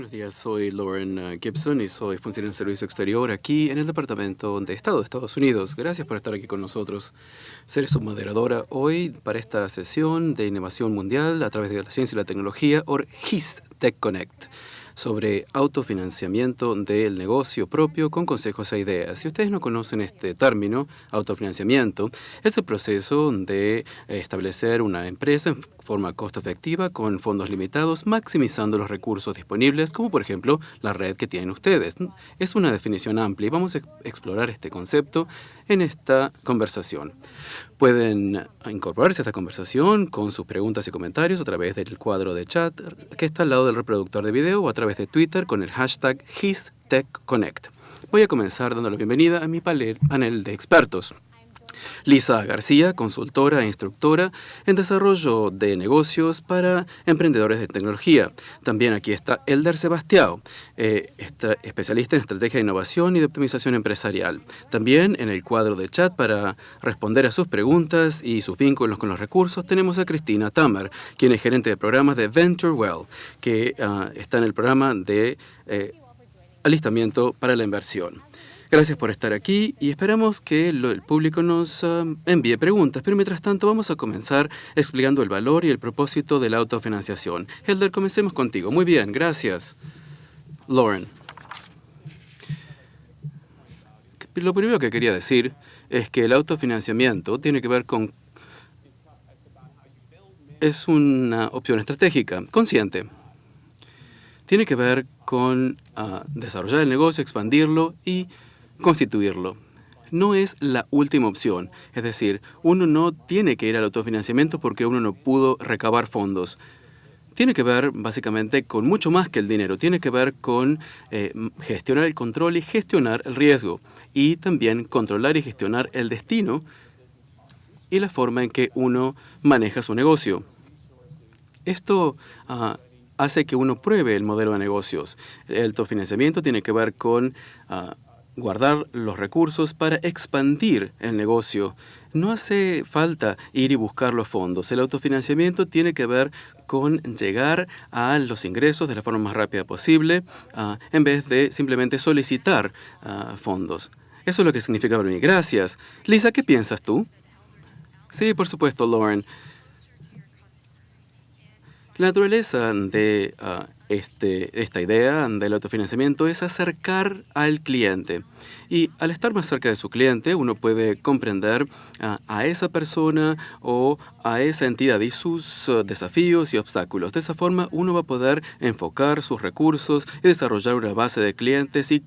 Buenos días, soy Lauren uh, Gibson y soy funcionario de servicio exterior aquí en el Departamento de Estado de Estados Unidos. Gracias por estar aquí con nosotros. Seré su moderadora hoy para esta sesión de innovación mundial a través de la ciencia y la tecnología, o HIS Tech Connect sobre autofinanciamiento del negocio propio con consejos e ideas. Si ustedes no conocen este término, autofinanciamiento, es el proceso de establecer una empresa en forma costo efectiva con fondos limitados, maximizando los recursos disponibles, como por ejemplo la red que tienen ustedes. Es una definición amplia y vamos a explorar este concepto en esta conversación. Pueden incorporarse a esta conversación con sus preguntas y comentarios a través del cuadro de chat que está al lado del reproductor de video o a través de Twitter con el hashtag HisTechConnect. Voy a comenzar dando la bienvenida a mi panel de expertos. Lisa García, consultora e instructora en desarrollo de negocios para emprendedores de tecnología. También aquí está Elder Sebastiao, eh, especialista en estrategia de innovación y de optimización empresarial. También en el cuadro de chat para responder a sus preguntas y sus vínculos con los recursos tenemos a Cristina Tamer, quien es gerente de programas de Venture Well, que ah, está en el programa de eh, alistamiento para la inversión. Gracias por estar aquí y esperamos que el público nos ah, envíe preguntas. Pero mientras tanto vamos a comenzar explicando el valor y el propósito de la autofinanciación. Helder, comencemos contigo. Muy bien, gracias. Lauren. Lo primero que quería decir es que el autofinanciamiento tiene que ver con... Es una opción estratégica, consciente. Tiene que ver con ah, desarrollar el negocio, expandirlo y constituirlo. No es la última opción, es decir, uno no tiene que ir al autofinanciamiento porque uno no pudo recabar fondos. Tiene que ver básicamente con mucho más que el dinero, tiene que ver con eh, gestionar el control y gestionar el riesgo, y también controlar y gestionar el destino y la forma en que uno maneja su negocio. Esto ah, hace que uno pruebe el modelo de negocios. El autofinanciamiento tiene que ver con ah, guardar los recursos para expandir el negocio. No hace falta ir y buscar los fondos. El autofinanciamiento tiene que ver con llegar a los ingresos de la forma más rápida posible ah, en vez de simplemente solicitar ah, fondos. Eso es lo que significa para mí. Gracias. Lisa, ¿qué piensas tú? Sí, por supuesto, Lauren. La naturaleza de ah, este, esta idea del autofinanciamiento es acercar al cliente. Y al estar más cerca de su cliente, uno puede comprender a esa persona o a esa entidad y sus uh, desafíos y obstáculos. De esa forma, uno va a poder enfocar sus recursos y desarrollar una base de clientes y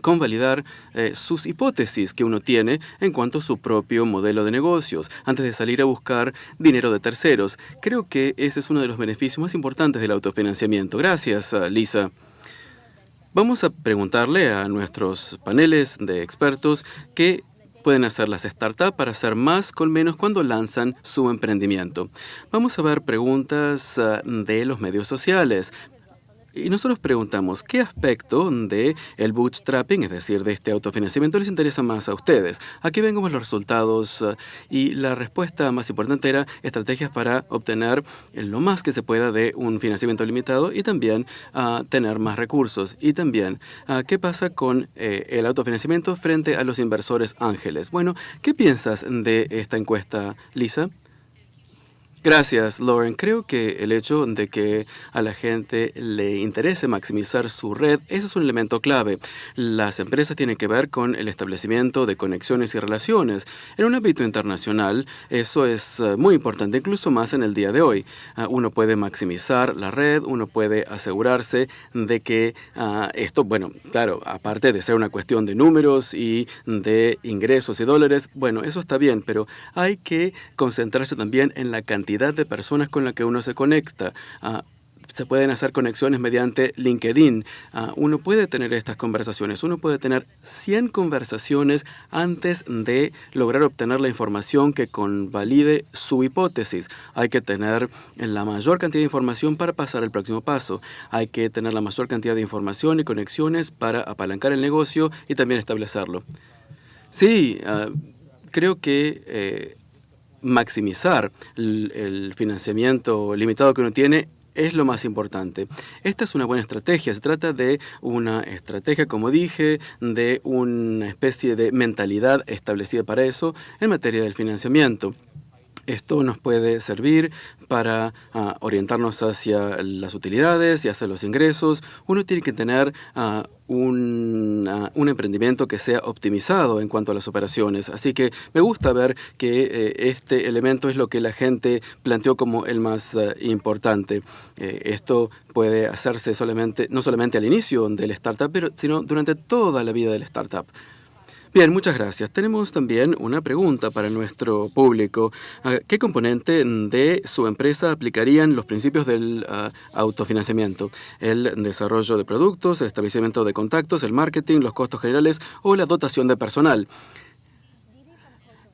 convalidar eh, sus hipótesis que uno tiene en cuanto a su propio modelo de negocios, antes de salir a buscar dinero de terceros. Creo que ese es uno de los beneficios más importantes del autofinanciamiento. Gracias, uh, Lisa. Vamos a preguntarle a nuestros paneles de expertos qué pueden hacer las startups para hacer más con menos cuando lanzan su emprendimiento. Vamos a ver preguntas uh, de los medios sociales. Y nosotros preguntamos, ¿qué aspecto de el bootstrapping, es decir, de este autofinanciamiento, les interesa más a ustedes? Aquí vemos los resultados eh, y la respuesta más importante era estrategias para obtener lo más que se pueda de un financiamiento limitado y también uh, tener más recursos. Y también, uh, ¿qué pasa con eh, el autofinanciamiento frente a los inversores ángeles? Bueno, ¿qué piensas de esta encuesta, Lisa? Gracias, Lauren. Creo que el hecho de que a la gente le interese maximizar su red, ese es un elemento clave. Las empresas tienen que ver con el establecimiento de conexiones y relaciones. En un ámbito internacional, eso es eh, muy importante, incluso más en el día de hoy. Ah, uno puede maximizar la red, uno puede asegurarse de que ah, esto, bueno, claro, aparte de ser una cuestión de números y de ingresos y dólares, bueno, eso está bien, pero hay que concentrarse también en la cantidad de personas con las que uno se conecta. Ah, se pueden hacer conexiones mediante LinkedIn. Ah, uno puede tener estas conversaciones. Uno puede tener 100 conversaciones antes de lograr obtener la información que convalide su hipótesis. Hay que tener la mayor cantidad de información para pasar al próximo paso. Hay que tener la mayor cantidad de información y conexiones para apalancar el negocio y también establecerlo. Sí, ah, creo que eh, maximizar el, financiamiento limitado que uno tiene es lo más importante. Esta es una buena estrategia. Se trata de una estrategia, como dije, de una especie de mentalidad establecida para eso en materia del financiamiento. Esto nos puede servir para ah, orientarnos hacia las utilidades y hacia los ingresos. Uno tiene que tener ah, un, ah, un, emprendimiento que sea optimizado en cuanto a las operaciones. Así que me gusta ver que eh, este elemento es lo que la gente planteó como el más importante. Eh, esto puede hacerse solamente, no solamente al inicio del startup, pero, sino durante toda la vida del startup. Bien, muchas gracias. Tenemos también una pregunta para nuestro público. Ah, ¿Qué componente de su empresa aplicarían los principios del ah, autofinanciamiento? ¿El desarrollo de productos, el establecimiento de contactos, el marketing, los costos generales o la dotación de personal?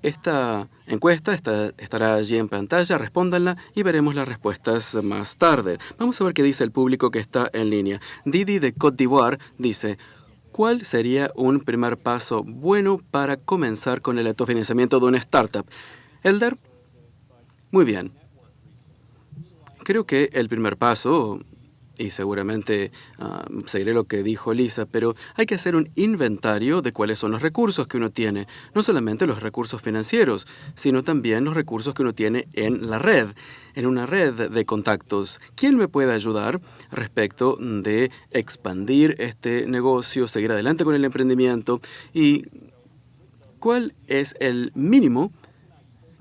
Esta encuesta estará allí en pantalla, respóndanla y veremos las respuestas más tarde. Vamos a ver qué dice el público que está en línea. Didi de Côte d'Ivoire dice, ¿Cuál sería un primer paso bueno para comenzar con el autofinanciamiento de una startup? Elder, muy bien. Creo que el primer paso y seguramente ah, seguiré lo que dijo Lisa, pero hay que hacer un inventario de cuáles son los recursos que uno tiene, no solamente los recursos financieros, sino también los recursos que uno tiene en la red, en una red de contactos. ¿Quién me puede ayudar respecto de expandir este negocio, seguir adelante con el emprendimiento y cuál es el mínimo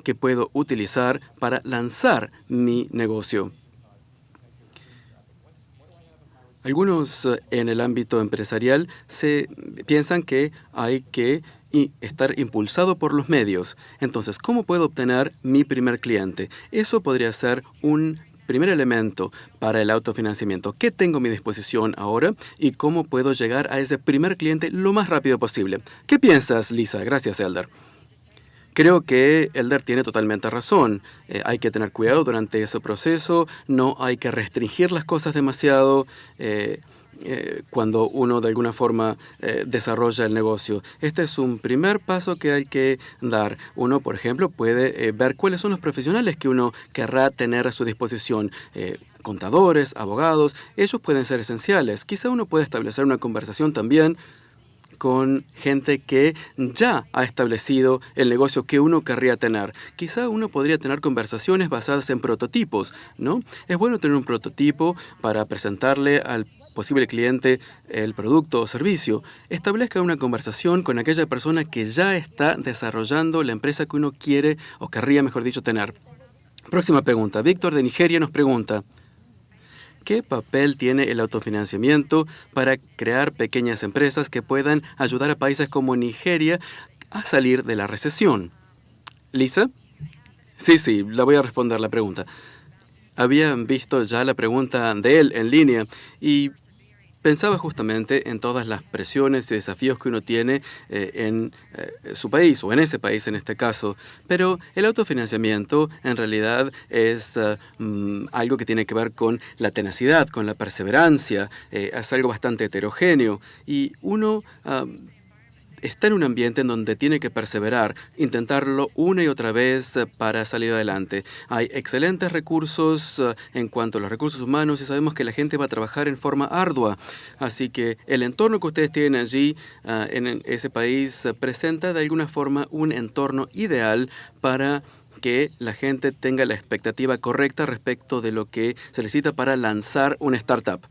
que puedo utilizar para lanzar mi negocio? Algunos eh, en el ámbito empresarial se piensan que hay que estar impulsado por los medios. Entonces, ¿cómo puedo obtener mi primer cliente? Eso podría ser un primer elemento para el autofinanciamiento. ¿Qué tengo a mi disposición ahora y cómo puedo llegar a ese primer cliente lo más rápido posible? ¿Qué piensas, Lisa? Gracias, Elder. Creo que Elder tiene totalmente razón. Eh, hay que tener cuidado durante ese proceso, no hay que restringir las cosas demasiado. Eh, eh, cuando uno de alguna forma desarrolla el negocio. Este es un primer paso que hay que dar. Uno, por ejemplo, puede ver cuáles son los profesionales que uno querrá tener a su disposición contadores, abogados, ellos pueden ser esenciales. Quizá uno puede establecer una conversación también con gente que ya ha establecido el negocio que uno querría tener. Quizá uno podría tener conversaciones basadas en prototipos, ¿no? Es bueno tener un prototipo para presentarle al posible cliente el producto o servicio, establezca una conversación con aquella persona que ya está desarrollando la empresa que uno quiere o querría, mejor dicho, tener. Próxima pregunta. Víctor de Nigeria nos pregunta, ¿Qué papel tiene el autofinanciamiento para crear pequeñas empresas que puedan ayudar a países como Nigeria a salir de la recesión? Lisa? Sí, sí, la voy a responder la pregunta. Habían visto ya la pregunta de él en línea y pensaba justamente en todas las presiones y desafíos que uno tiene eh, en eh, su país o en ese país en este caso. Pero el autofinanciamiento en realidad es eh, mm, algo que tiene que ver con la tenacidad, con la perseverancia, es algo bastante heterogéneo y uno ah, está en un ambiente en donde tiene que perseverar, intentarlo una y otra vez eh, para salir adelante. Hay excelentes recursos eh, en cuanto a los recursos humanos y sabemos que la gente va a trabajar en forma ardua. Así que el entorno que ustedes tienen allí eh, en ese país presenta de alguna forma un entorno ideal para que la gente tenga la expectativa correcta respecto de lo que se necesita para lanzar una startup.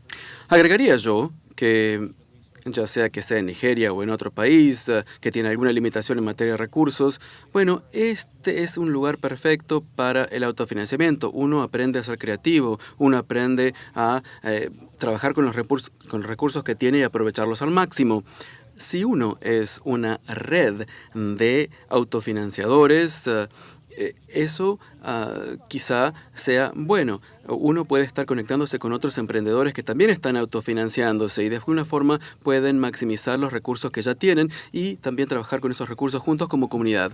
Agregaría yo que ya sea que sea en Nigeria o en otro país eh, que tiene alguna limitación en materia de recursos, bueno, este es un lugar perfecto para el autofinanciamiento. Uno aprende a ser creativo, uno aprende a eh, trabajar con los, recursos, con los recursos que tiene y aprovecharlos al máximo. Si uno es una red de autofinanciadores, eh, eso ah, quizá sea bueno. Uno puede estar conectándose con otros emprendedores que también están autofinanciándose y de alguna forma pueden maximizar los recursos que ya tienen y también trabajar con esos recursos juntos como comunidad.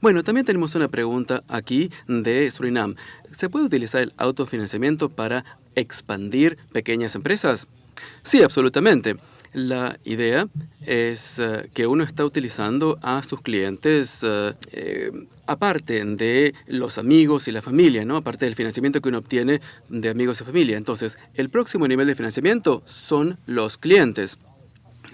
Bueno, también tenemos una pregunta aquí de Surinam. ¿Se puede utilizar el autofinanciamiento para expandir pequeñas empresas? Sí, absolutamente. La idea es eh, que uno está utilizando a sus clientes eh, aparte de los amigos y la familia, ¿no? aparte del financiamiento que uno obtiene de amigos y familia. Entonces, el próximo nivel de financiamiento son los clientes.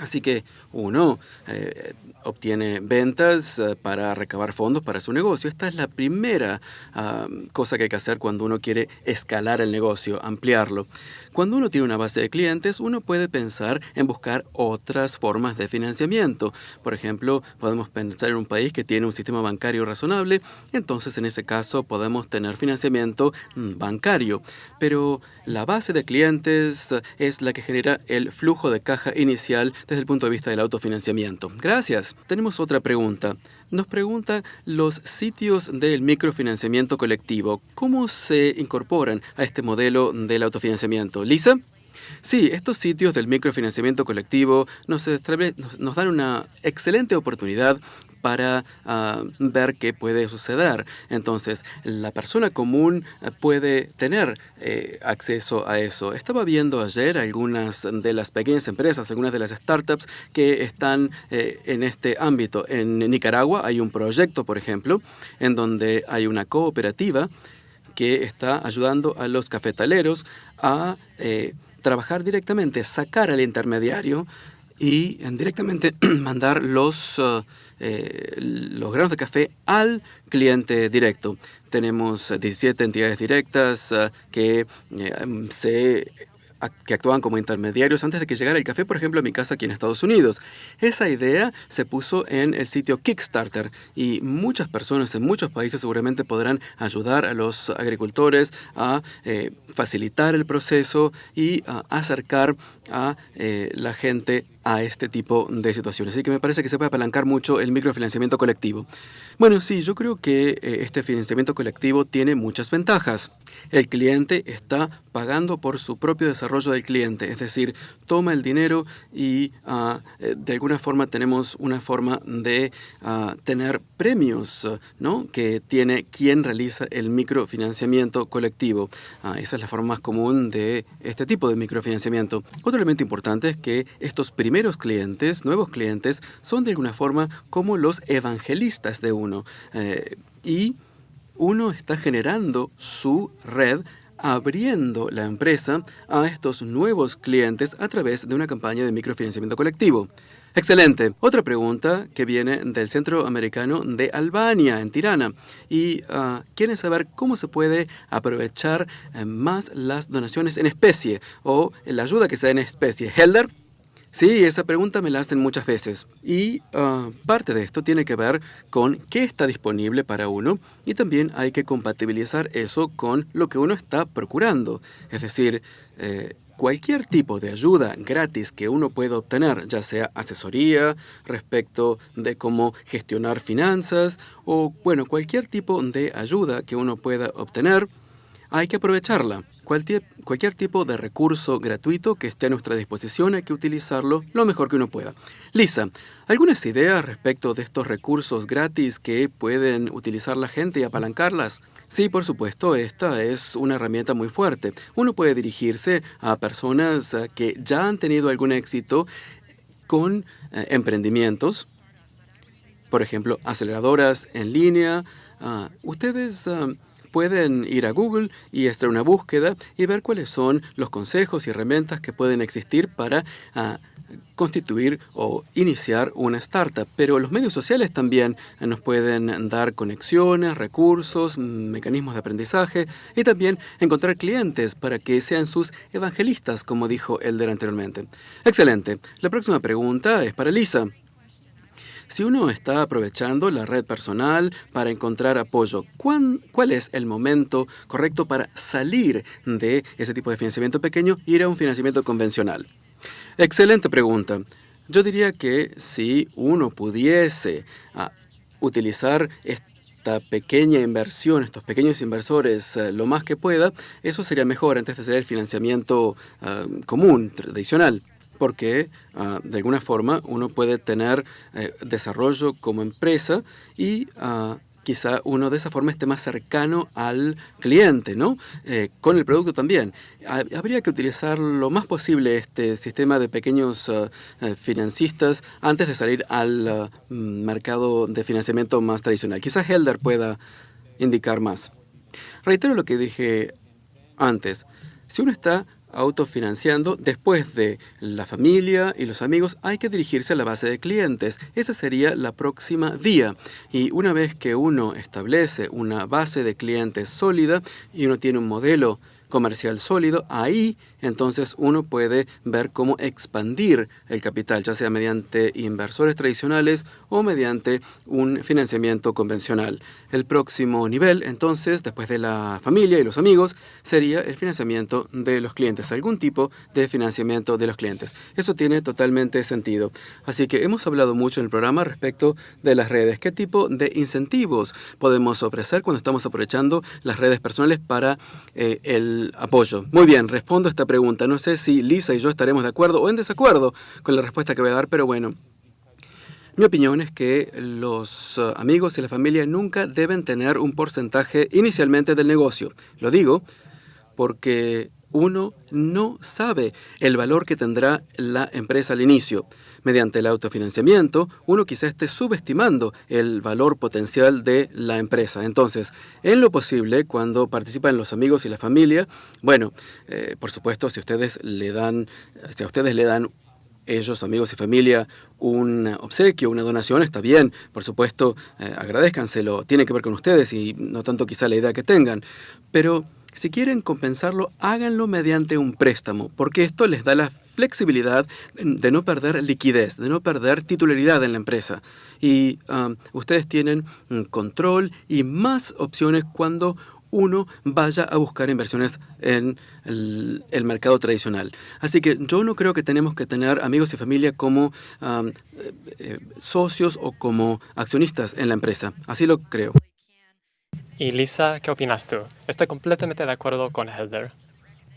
Así que uno eh, obtiene ventas eh, para recabar fondos para su negocio. Esta es la primera ah, cosa que hay que hacer cuando uno quiere escalar el negocio, ampliarlo. Cuando uno tiene una base de clientes, uno puede pensar en buscar otras formas de financiamiento. Por ejemplo, podemos pensar en un país que tiene un sistema bancario razonable, entonces en ese caso podemos tener financiamiento mm, bancario. Pero la base de clientes es la que genera el flujo de caja inicial desde el punto de vista del autofinanciamiento. Gracias. Tenemos otra pregunta. Nos pregunta los sitios del microfinanciamiento colectivo. ¿Cómo se incorporan a este modelo del autofinanciamiento? Lisa. Sí, estos sitios del microfinanciamiento colectivo nos, dan una excelente oportunidad para ah, ver qué puede suceder. Entonces, la persona común eh, puede tener eh, acceso a eso. Estaba viendo ayer algunas de las pequeñas empresas, algunas de las startups que están eh, en este ámbito. En Nicaragua hay un proyecto, por ejemplo, en donde hay una cooperativa que está ayudando a los cafetaleros a trabajar directamente, sacar al intermediario y directamente mandar los... Ah, eh, los granos de café al cliente directo. Tenemos 17 entidades directas eh, que eh, se que actuaban como intermediarios antes de que llegara el café, por ejemplo, a mi casa aquí en Estados Unidos. Esa idea se puso en el sitio Kickstarter y muchas personas en muchos países seguramente podrán ayudar a los agricultores a eh, facilitar el proceso y acercar a eh, la gente a este tipo de situaciones. Así que me parece que se puede apalancar mucho el microfinanciamiento colectivo. Bueno, sí, yo creo que eh, este financiamiento colectivo tiene muchas ventajas. El cliente está pagando por su propio desarrollo del cliente, es decir, toma el dinero y ah, eh, de alguna forma tenemos una forma de ah, tener premios ¿no? que tiene quien realiza el microfinanciamiento colectivo. Ah, esa es la forma más común de este tipo de microfinanciamiento. Otro elemento importante es que estos primeros primeros clientes, nuevos clientes, son de alguna forma como los evangelistas de uno. Eh, y uno está generando su red abriendo la empresa a estos nuevos clientes a través de una campaña de microfinanciamiento colectivo. Excelente. Otra pregunta que viene del Centro Americano de Albania, en Tirana. Y uh, quieren saber cómo se puede aprovechar eh, más las donaciones en especie o la ayuda que se da en especie. Helder. Sí, esa pregunta me la hacen muchas veces. Y ah, parte de esto tiene que ver con qué está disponible para uno y también hay que compatibilizar eso con lo que uno está procurando. Es decir, eh, cualquier tipo de ayuda gratis que uno pueda obtener, ya sea asesoría respecto de cómo gestionar finanzas o, bueno, cualquier tipo de ayuda que uno pueda obtener, hay que aprovecharla. Cualquier, tipo de recurso gratuito que esté a nuestra disposición hay que utilizarlo lo mejor que uno pueda. Lisa, ¿algunas ideas respecto de estos recursos gratis que pueden utilizar la gente y apalancarlas? Sí, por supuesto, esta es una herramienta muy fuerte. Uno puede dirigirse a personas eh, que ya han tenido algún éxito con eh, emprendimientos, por ejemplo, aceleradoras en línea. Ah, ustedes... Ah, pueden ir a Google y hacer una búsqueda y ver cuáles son los consejos y herramientas que pueden existir para ah, constituir o iniciar una startup. Pero los medios sociales también nos pueden dar conexiones, recursos, mecanismos de aprendizaje y también encontrar clientes para que sean sus evangelistas, como dijo Elder anteriormente. Excelente. La próxima pregunta es para Lisa. Si uno está aprovechando la red personal para encontrar apoyo, ¿cuál es el momento correcto para salir de ese tipo de financiamiento pequeño e ir a un financiamiento convencional? Excelente pregunta. Yo diría que si uno pudiese ah, utilizar esta pequeña inversión, estos pequeños inversores, eh, lo más que pueda, eso sería mejor antes de hacer el financiamiento ah, común, tradicional porque ah, de alguna forma uno puede tener eh, desarrollo como empresa y ah, quizá uno de esa forma esté más cercano al cliente, ¿no? Eh, con el producto también. Habría que utilizar lo más posible este sistema de pequeños uh, eh, financistas antes de salir al uh, mercado de financiamiento más tradicional. Quizá Helder pueda indicar más. Reitero lo que dije antes. Si uno está autofinanciando, después de la familia y los amigos, hay que dirigirse a la base de clientes. Esa sería la próxima vía. Y una vez que uno establece una base de clientes sólida y uno tiene un modelo comercial sólido, ahí entonces uno puede ver cómo expandir el capital, ya sea mediante inversores tradicionales o mediante un financiamiento convencional. El próximo nivel, entonces, después de la familia y los amigos, sería el financiamiento de los clientes, algún tipo de financiamiento de los clientes. Eso tiene totalmente sentido. Así que hemos hablado mucho en el programa respecto de las redes. ¿Qué tipo de incentivos podemos ofrecer cuando estamos aprovechando las redes personales para eh, el apoyo? Muy bien, respondo a esta pregunta pregunta. No sé si Lisa y yo estaremos de acuerdo o en desacuerdo con la respuesta que voy a dar, pero bueno. Mi opinión es que los uh, amigos y la familia nunca deben tener un porcentaje inicialmente del negocio. Lo digo porque uno no sabe el valor que tendrá la empresa al inicio. Mediante el autofinanciamiento, uno quizá esté subestimando el valor potencial de la empresa. Entonces, en lo posible, cuando participan los amigos y la familia, bueno, eh, por supuesto, si ustedes le dan, si a ustedes le dan ellos, amigos y familia, un obsequio, una donación, está bien, por supuesto, eh, agradezcanselo, tiene que ver con ustedes y no tanto quizá la idea que tengan, pero si quieren compensarlo, háganlo mediante un préstamo, porque esto les da la flexibilidad de no perder liquidez, de no perder titularidad en la empresa. Y um, ustedes tienen control y más opciones cuando uno vaya a buscar inversiones en el, mercado tradicional. Así que yo no creo que tenemos que tener amigos y familia como um, eh, eh, socios o como accionistas en la empresa. Así lo creo. Y Lisa, ¿qué opinas tú? Estoy completamente de acuerdo con Helder.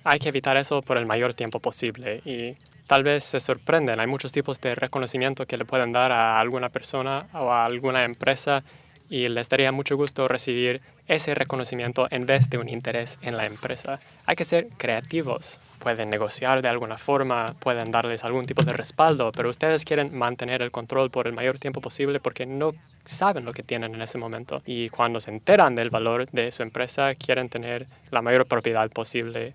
Hay que evitar eso por el mayor tiempo posible y tal vez se sorprenden. Hay muchos tipos de reconocimiento que le pueden dar a alguna persona o a alguna empresa y les daría mucho gusto recibir ese reconocimiento en vez de un interés en la empresa. Hay que ser creativos. Pueden negociar de alguna forma, pueden darles algún tipo de respaldo, pero ustedes quieren mantener el control por el mayor tiempo posible porque no saben lo que tienen en ese momento. Y cuando se enteran del valor de su empresa, quieren tener la mayor propiedad posible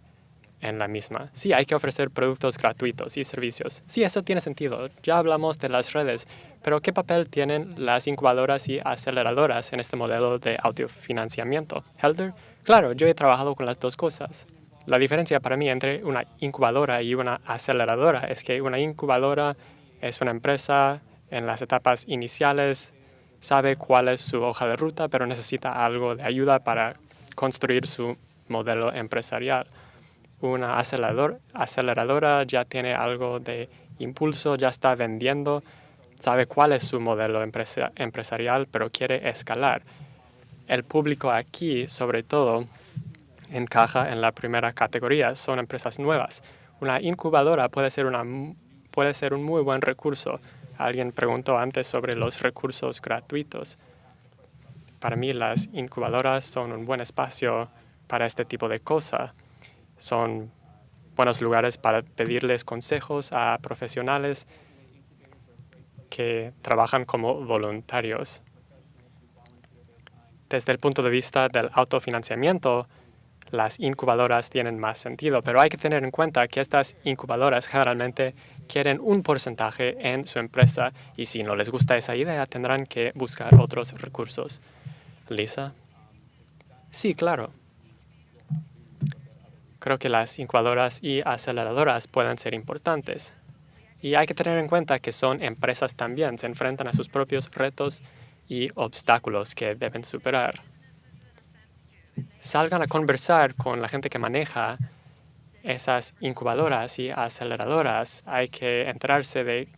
en la misma. Sí, hay que ofrecer productos gratuitos y servicios. Sí, eso tiene sentido. Ya hablamos de las redes, pero ¿qué papel tienen las incubadoras y aceleradoras en este modelo de autofinanciamiento? Helder, claro, yo he trabajado con las dos cosas. La diferencia para mí entre una incubadora y una aceleradora es que una incubadora es una empresa en las etapas iniciales, sabe cuál es su hoja de ruta, pero necesita algo de ayuda para construir su modelo empresarial una acelerador, aceleradora ya tiene algo de impulso, ya está vendiendo, sabe cuál es su modelo empresarial, pero quiere escalar. El público aquí, sobre todo, encaja en la primera categoría, son empresas nuevas. Una incubadora puede ser, una, puede ser un muy buen recurso. Alguien preguntó antes sobre los recursos gratuitos. Para mí las incubadoras son un buen espacio para este tipo de cosas son buenos lugares para pedirles consejos a profesionales que trabajan como voluntarios. Desde el punto de vista del autofinanciamiento, las incubadoras tienen más sentido, pero hay que tener en cuenta que estas incubadoras generalmente quieren un porcentaje en su empresa y si no les gusta esa idea tendrán que buscar otros recursos. Lisa. Sí, claro. Creo que las incubadoras y aceleradoras pueden ser importantes. Y hay que tener en cuenta que son empresas también, se enfrentan a sus propios retos y obstáculos que deben superar. Salgan a conversar con la gente que maneja esas incubadoras y aceleradoras. Hay que enterarse de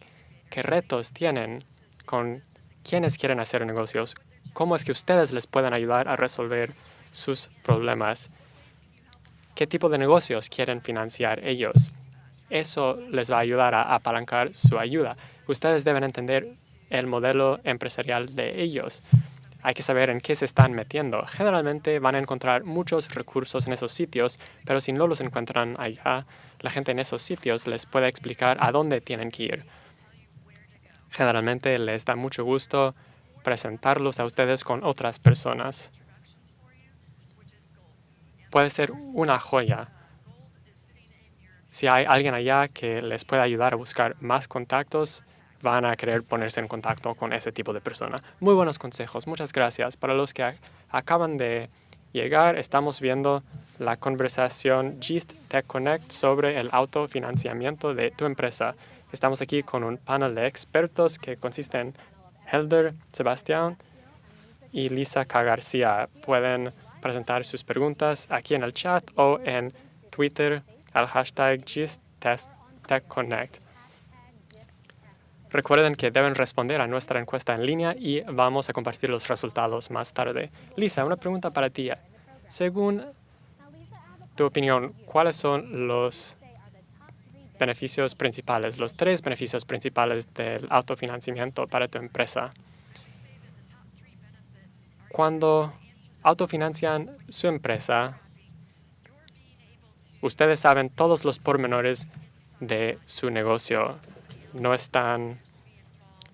qué retos tienen con quienes quieren hacer negocios, cómo es que ustedes les pueden ayudar a resolver sus problemas qué tipo de negocios quieren financiar ellos. Eso les va a ayudar a apalancar su ayuda. Ustedes deben entender el modelo empresarial de ellos. hay que saber en qué se están metiendo. Generalmente van a encontrar muchos recursos en esos sitios, pero si no los encuentran allá, la gente en esos sitios les puede explicar a dónde tienen que ir. Generalmente les da mucho gusto presentarlos a ustedes con otras personas. Puede ser una joya. Si hay alguien allá que les pueda ayudar a buscar más contactos, van a querer ponerse en contacto con ese tipo de persona. Muy buenos consejos, muchas gracias. Para los que acaban de llegar, estamos viendo la conversación GIST Tech Connect sobre el autofinanciamiento de tu empresa. Estamos aquí con un panel de expertos que consiste en Helder Sebastián y Lisa K. García. Pueden presentar sus preguntas aquí en el chat o en Twitter al hashtag GISTTechConnect. Recuerden que deben responder a nuestra encuesta en línea y vamos a compartir los resultados más tarde. Lisa, una pregunta para ti. Según tu opinión, ¿cuáles son los beneficios principales, los tres beneficios principales del autofinanciamiento para tu empresa? Cuando autofinancian su empresa, ustedes saben todos los pormenores de su negocio. No están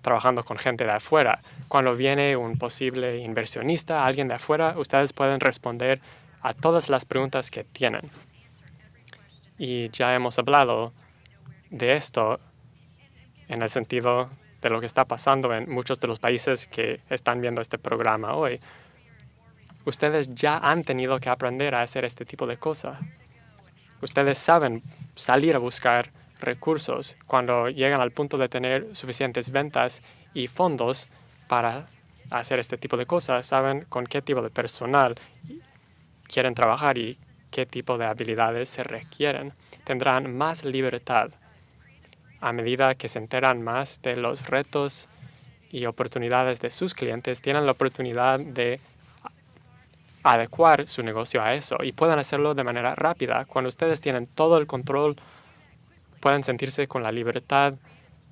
trabajando con gente de afuera. Cuando viene un posible inversionista, alguien de afuera, ustedes pueden responder a todas las preguntas que tienen. Y ya hemos hablado de esto en el sentido de lo que está pasando en muchos de los países que están viendo este programa hoy. Ustedes ya han tenido que aprender a hacer este tipo de cosas. Ustedes saben salir a buscar recursos cuando llegan al punto de tener suficientes ventas y fondos para hacer este tipo de cosas. Saben con qué tipo de personal quieren trabajar y qué tipo de habilidades se requieren. Tendrán más libertad a medida que se enteran más de los retos y oportunidades de sus clientes, tienen la oportunidad de adecuar su negocio a eso y pueden hacerlo de manera rápida. Cuando ustedes tienen todo el control, pueden sentirse con la libertad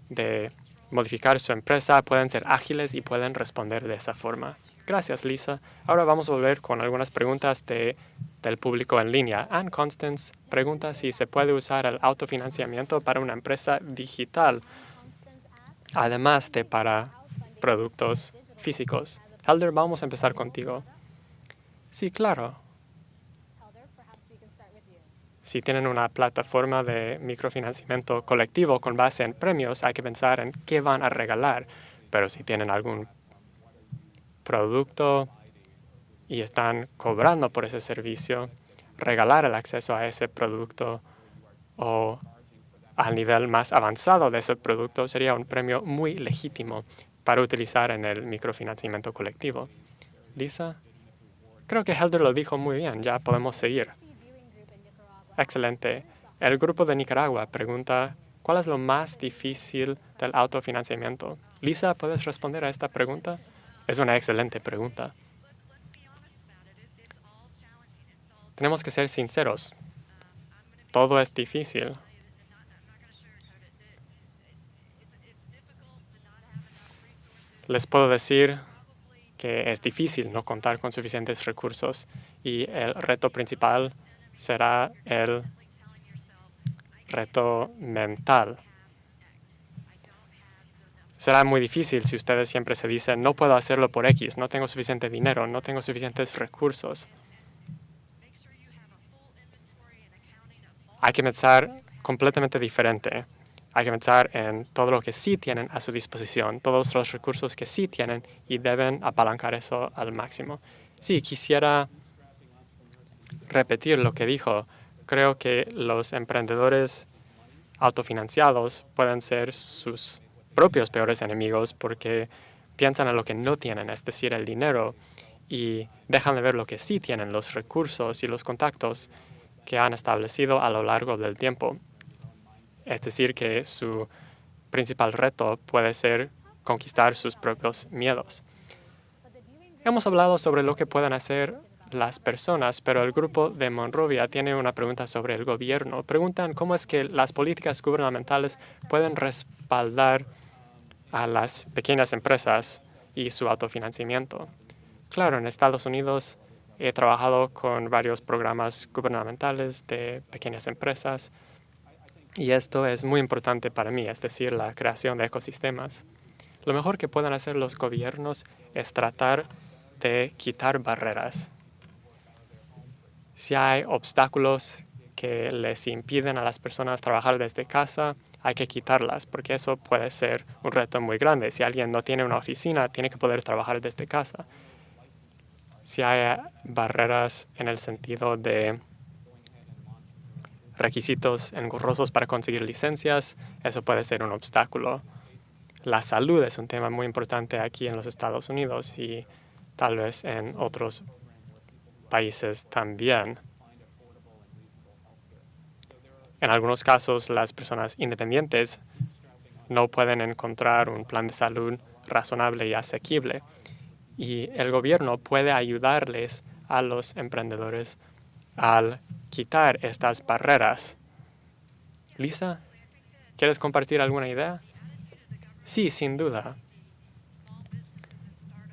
de modificar su empresa, pueden ser ágiles y pueden responder de esa forma. Gracias, Lisa. Ahora vamos a volver con algunas preguntas de, del público en línea. Anne Constance pregunta si se puede usar el autofinanciamiento para una empresa digital, además de para productos físicos. Helder, vamos a empezar contigo. Sí, claro. Si tienen una plataforma de microfinanciamiento colectivo con base en premios, hay que pensar en qué van a regalar. Pero si tienen algún producto y están cobrando por ese servicio, regalar el acceso a ese producto o al nivel más avanzado de ese producto sería un premio muy legítimo para utilizar en el microfinanciamiento colectivo. Lisa, creo que Helder lo dijo muy bien, ya podemos seguir. Excelente. El grupo de Nicaragua pregunta, ¿cuál es lo más difícil del autofinanciamiento? Lisa, ¿puedes responder a esta pregunta? Es una excelente pregunta. Tenemos que ser sinceros. Todo es difícil. Les puedo decir que es difícil no contar con suficientes recursos y el reto principal será el reto mental será muy difícil si ustedes siempre se dicen, no puedo hacerlo por X, no tengo suficiente dinero, no tengo suficientes recursos. Hay que pensar completamente diferente. Hay que pensar en todo lo que sí tienen a su disposición, todos los recursos que sí tienen y deben apalancar eso al máximo. Sí, quisiera repetir lo que dijo. Creo que los emprendedores autofinanciados pueden ser sus propios peores enemigos porque piensan en lo que no tienen, es decir, el dinero, y dejan de ver lo que sí tienen, los recursos y los contactos que han establecido a lo largo del tiempo. Es decir, que su principal reto puede ser conquistar sus propios miedos. Hemos hablado sobre lo que pueden hacer las personas, pero el grupo de Monrovia tiene una pregunta sobre el gobierno. Preguntan cómo es que las políticas gubernamentales pueden respaldar a las pequeñas empresas y su autofinanciamiento. Claro, en Estados Unidos he trabajado con varios programas gubernamentales de pequeñas empresas y esto es muy importante para mí, es decir, la creación de ecosistemas. Lo mejor que pueden hacer los gobiernos es tratar de quitar barreras. Si hay obstáculos que les impiden a las personas trabajar desde casa, hay que quitarlas, porque eso puede ser un reto muy grande. Si alguien no tiene una oficina, tiene que poder trabajar desde casa. Si hay barreras en el sentido de requisitos engorrosos para conseguir licencias, eso puede ser un obstáculo. La salud es un tema muy importante aquí en los Estados Unidos y tal vez en otros países también. En algunos casos, las personas independientes no pueden encontrar un plan de salud razonable y asequible. Y el gobierno puede ayudarles a los emprendedores al quitar estas barreras. Lisa, ¿quieres compartir alguna idea? Sí, sin duda.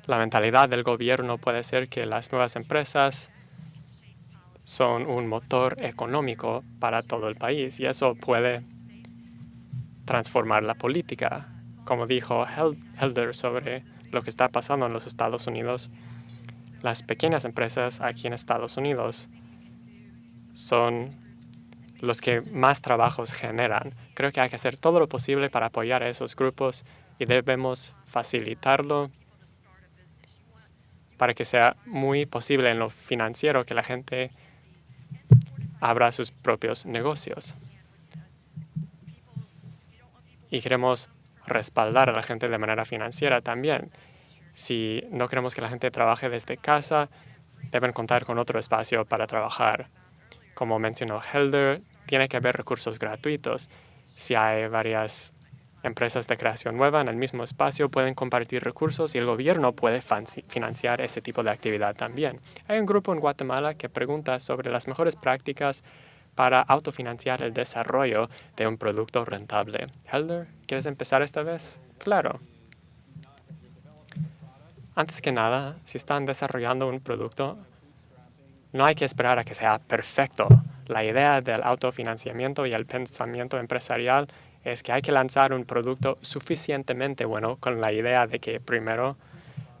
La mentalidad del gobierno puede ser que las nuevas empresas son un motor económico para todo el país y eso puede transformar la política. Como dijo Helder sobre lo que está pasando en los Estados Unidos, las pequeñas empresas aquí en Estados Unidos son los que más trabajos generan. Creo que hay que hacer todo lo posible para apoyar a esos grupos y debemos facilitarlo para que sea muy posible en lo financiero que la gente abra sus propios negocios. Y queremos respaldar a la gente de manera financiera también. Si no queremos que la gente trabaje desde casa, deben contar con otro espacio para trabajar. Como mencionó Helder, tiene que haber recursos gratuitos. Si hay varias empresas de creación nueva en el mismo espacio, pueden compartir recursos y el gobierno puede financiar ese tipo de actividad también. Hay un grupo en Guatemala que pregunta sobre las mejores prácticas para autofinanciar el desarrollo de un producto rentable. Helder, ¿quieres empezar esta vez? Claro. Antes que nada, si están desarrollando un producto, no hay que esperar a que sea perfecto. La idea del autofinanciamiento y el pensamiento empresarial es que hay que lanzar un producto suficientemente bueno con la idea de que primero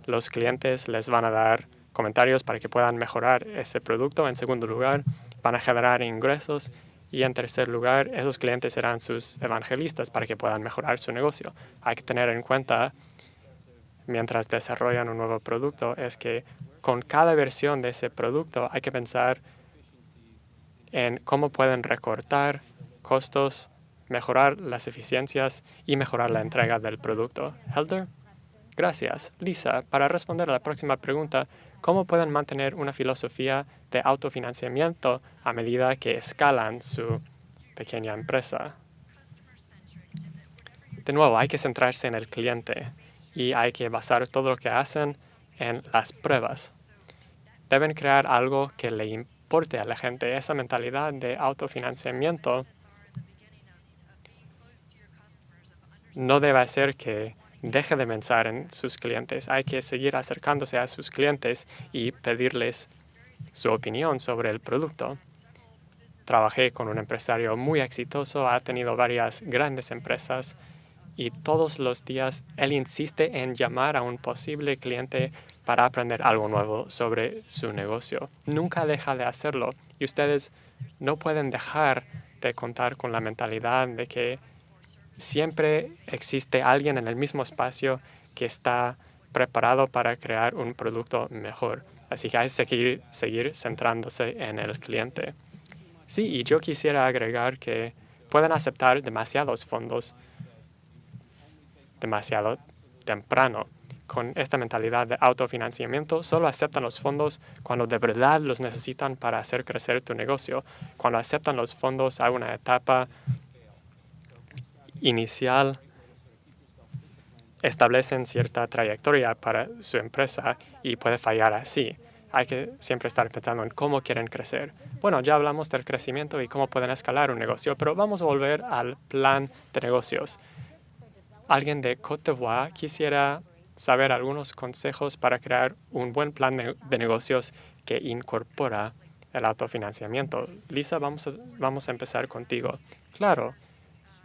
los clientes les van a dar comentarios para que puedan mejorar ese producto. En segundo lugar, van a generar ingresos. Y en tercer lugar, esos clientes serán sus evangelistas para que puedan mejorar su negocio. Hay que tener en cuenta, mientras desarrollan un nuevo producto, es que con cada versión de ese producto hay que pensar en cómo pueden recortar costos, mejorar las eficiencias y mejorar la entrega del producto. Helder? Gracias. Lisa, para responder a la próxima pregunta, ¿cómo pueden mantener una filosofía de autofinanciamiento a medida que escalan su pequeña empresa? De nuevo, hay que centrarse en el cliente y hay que basar todo lo que hacen en las pruebas deben crear algo que le importe a la gente. Esa mentalidad de autofinanciamiento no debe ser que deje de pensar en sus clientes. Hay que seguir acercándose a sus clientes y pedirles su opinión sobre el producto. Trabajé con un empresario muy exitoso, ha tenido varias grandes empresas y todos los días él insiste en llamar a un posible cliente para aprender algo nuevo sobre su negocio. Nunca deja de hacerlo y ustedes no pueden dejar de contar con la mentalidad de que siempre existe alguien en el mismo espacio que está preparado para crear un producto mejor. Así que hay que seguir, seguir centrándose en el cliente. Sí, y yo quisiera agregar que pueden aceptar demasiados fondos demasiado temprano con esta mentalidad de autofinanciamiento, solo aceptan los fondos cuando de verdad los necesitan para hacer crecer tu negocio. Cuando aceptan los fondos a una etapa inicial, establecen cierta trayectoria para su empresa y puede fallar así. Hay que siempre estar pensando en cómo quieren crecer. Bueno, ya hablamos del crecimiento y cómo pueden escalar un negocio, pero vamos a volver al plan de negocios. Alguien de Côte d'Ivoire quisiera saber algunos consejos para crear un buen plan de negocios que incorpora el autofinanciamiento. Lisa, vamos a, vamos a empezar contigo. Claro,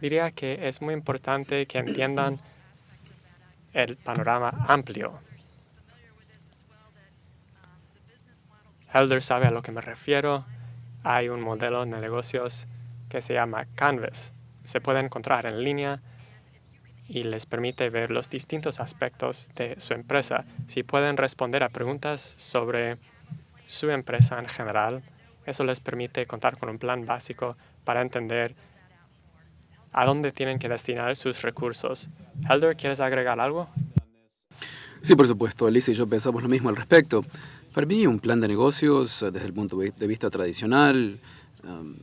diría que es muy importante que entiendan el panorama amplio. Helder sabe a lo que me refiero. Hay un modelo de negocios que se llama Canvas. Se puede encontrar en línea y les permite ver los distintos aspectos de su empresa. Si pueden responder a preguntas sobre su empresa en general, eso les permite contar con un plan básico para entender a dónde tienen que destinar sus recursos. Helder, ¿quieres agregar algo? Sí, por supuesto. Alicia y yo pensamos lo mismo al respecto. Para mí, un plan de negocios, eh, desde el punto de vista tradicional, um,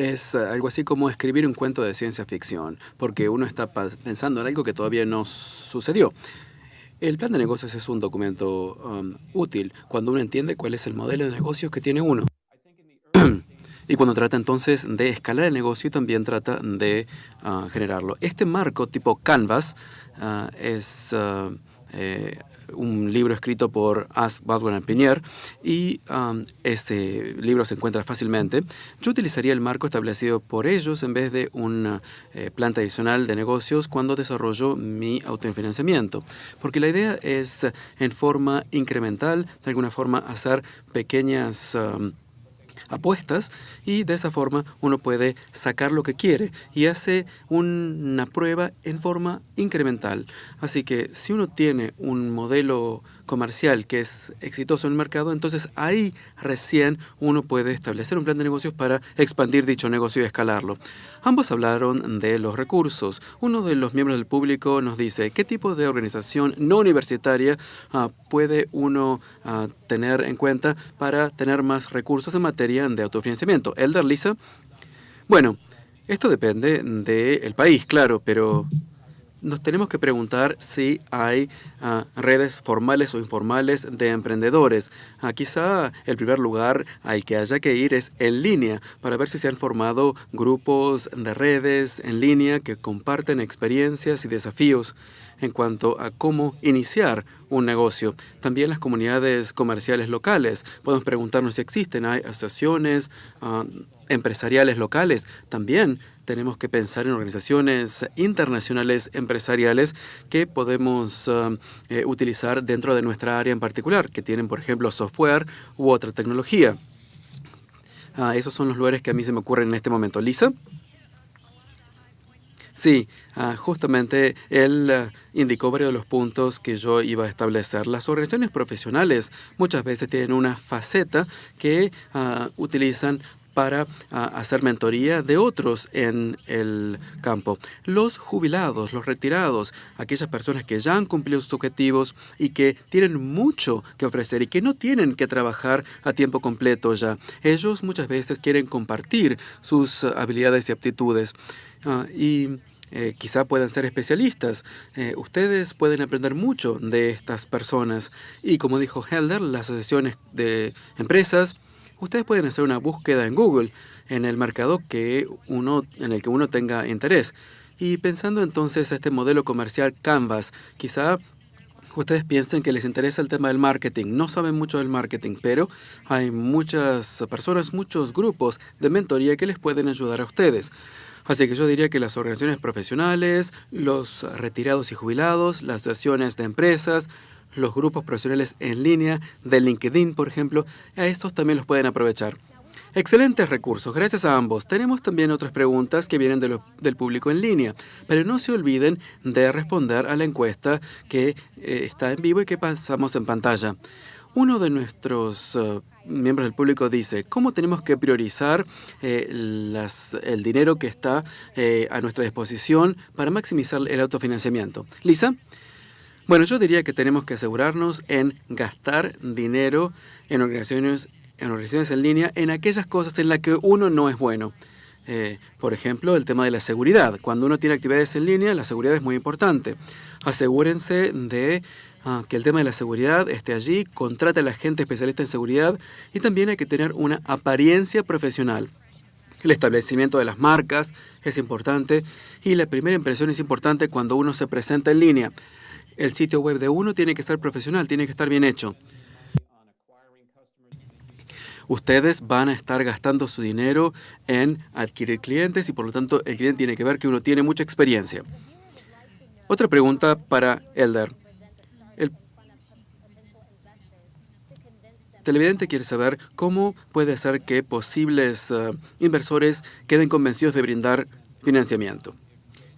es eh, algo así como escribir un cuento de ciencia ficción, porque uno está pensando en algo que todavía no sucedió. El plan de negocios es un documento um, útil cuando uno entiende cuál es el modelo de negocios que tiene uno. y cuando trata entonces de escalar el negocio también trata de uh, generarlo. Este marco tipo Canvas uh, es uh, un libro escrito por As Baldwin Pinier y ese libro se encuentra fácilmente. Yo utilizaría el marco establecido por ellos en vez de un eh, plan tradicional de negocios cuando desarrollo mi autofinanciamiento, porque la idea es en forma incremental, de alguna forma hacer pequeñas... Um, apuestas y de esa forma uno puede sacar lo que quiere y hace una prueba en forma incremental. Así que si uno tiene un modelo comercial que es exitoso en el mercado, entonces ahí recién uno puede establecer un plan de negocios para expandir dicho negocio y escalarlo. Ambos hablaron de los recursos. Uno de los miembros del público nos dice, ¿qué tipo de organización no universitaria ah, puede uno ah, tener en cuenta para tener más recursos en materia de autofinanciamiento? Elder, Lisa. Bueno, esto depende del país, claro, pero nos tenemos que preguntar si hay ah, redes formales o informales de emprendedores. Ah, quizá el primer lugar al que haya que ir es en línea para ver si se han formado grupos de redes en línea que comparten experiencias y desafíos en cuanto a cómo iniciar un negocio. También las comunidades comerciales locales. Podemos preguntarnos si existen, hay asociaciones ah, empresariales locales. También tenemos que pensar en organizaciones internacionales empresariales que podemos um, eh, utilizar dentro de nuestra área en particular, que tienen, por ejemplo, software u otra tecnología. Ah, esos son los lugares que a mí se me ocurren en este momento. Lisa. Sí, ah, justamente él uh, indicó varios de los puntos que yo iba a establecer. Las organizaciones profesionales muchas veces tienen una faceta que utilizan para ah, hacer mentoría de otros en el campo. Los jubilados, los retirados, aquellas personas que ya han cumplido sus objetivos y que tienen mucho que ofrecer y que no tienen que trabajar a tiempo completo ya. Ellos muchas veces quieren compartir sus habilidades y aptitudes. Ah, y eh, quizá puedan ser especialistas. Eh, ustedes pueden aprender mucho de estas personas. Y como dijo Helder, las asociaciones de empresas, ustedes pueden hacer una búsqueda en Google en el mercado que uno, en el que uno tenga interés. Y pensando entonces a este modelo comercial Canvas, quizá ustedes piensen que les interesa el tema del marketing. No saben mucho del marketing, pero hay muchas personas, muchos grupos de mentoría que les pueden ayudar a ustedes. Así que yo diría que las organizaciones profesionales, los retirados y jubilados, las asociaciones de empresas, los grupos profesionales en línea de LinkedIn, por ejemplo, a estos también los pueden aprovechar. Excelentes recursos, gracias a ambos. Tenemos también otras preguntas que vienen del público en línea, pero no se olviden de responder a la encuesta que eh, está en vivo y que pasamos en pantalla. Uno de nuestros eh, miembros del público dice, ¿cómo tenemos que priorizar eh, el dinero que está a nuestra disposición para maximizar el autofinanciamiento? Lisa. Bueno, yo diría que tenemos que asegurarnos en gastar dinero en organizaciones, en organizaciones en línea en aquellas cosas en las que uno no es bueno. Eh, por ejemplo, el tema de la seguridad. Cuando uno tiene actividades en línea, la seguridad es muy importante. Asegúrense de ah, que el tema de la seguridad esté allí, contrate a la gente especialista en seguridad y también hay que tener una apariencia profesional. El establecimiento de las marcas es importante y la primera impresión es importante cuando uno se presenta en línea. El sitio web de uno tiene que ser profesional, tiene que estar bien hecho. Ustedes van a estar gastando su dinero en adquirir clientes y por lo tanto el cliente tiene que ver que uno tiene mucha experiencia. Otra pregunta para Elder. El televidente quiere saber cómo puede ser que posibles eh, inversores queden convencidos de brindar financiamiento.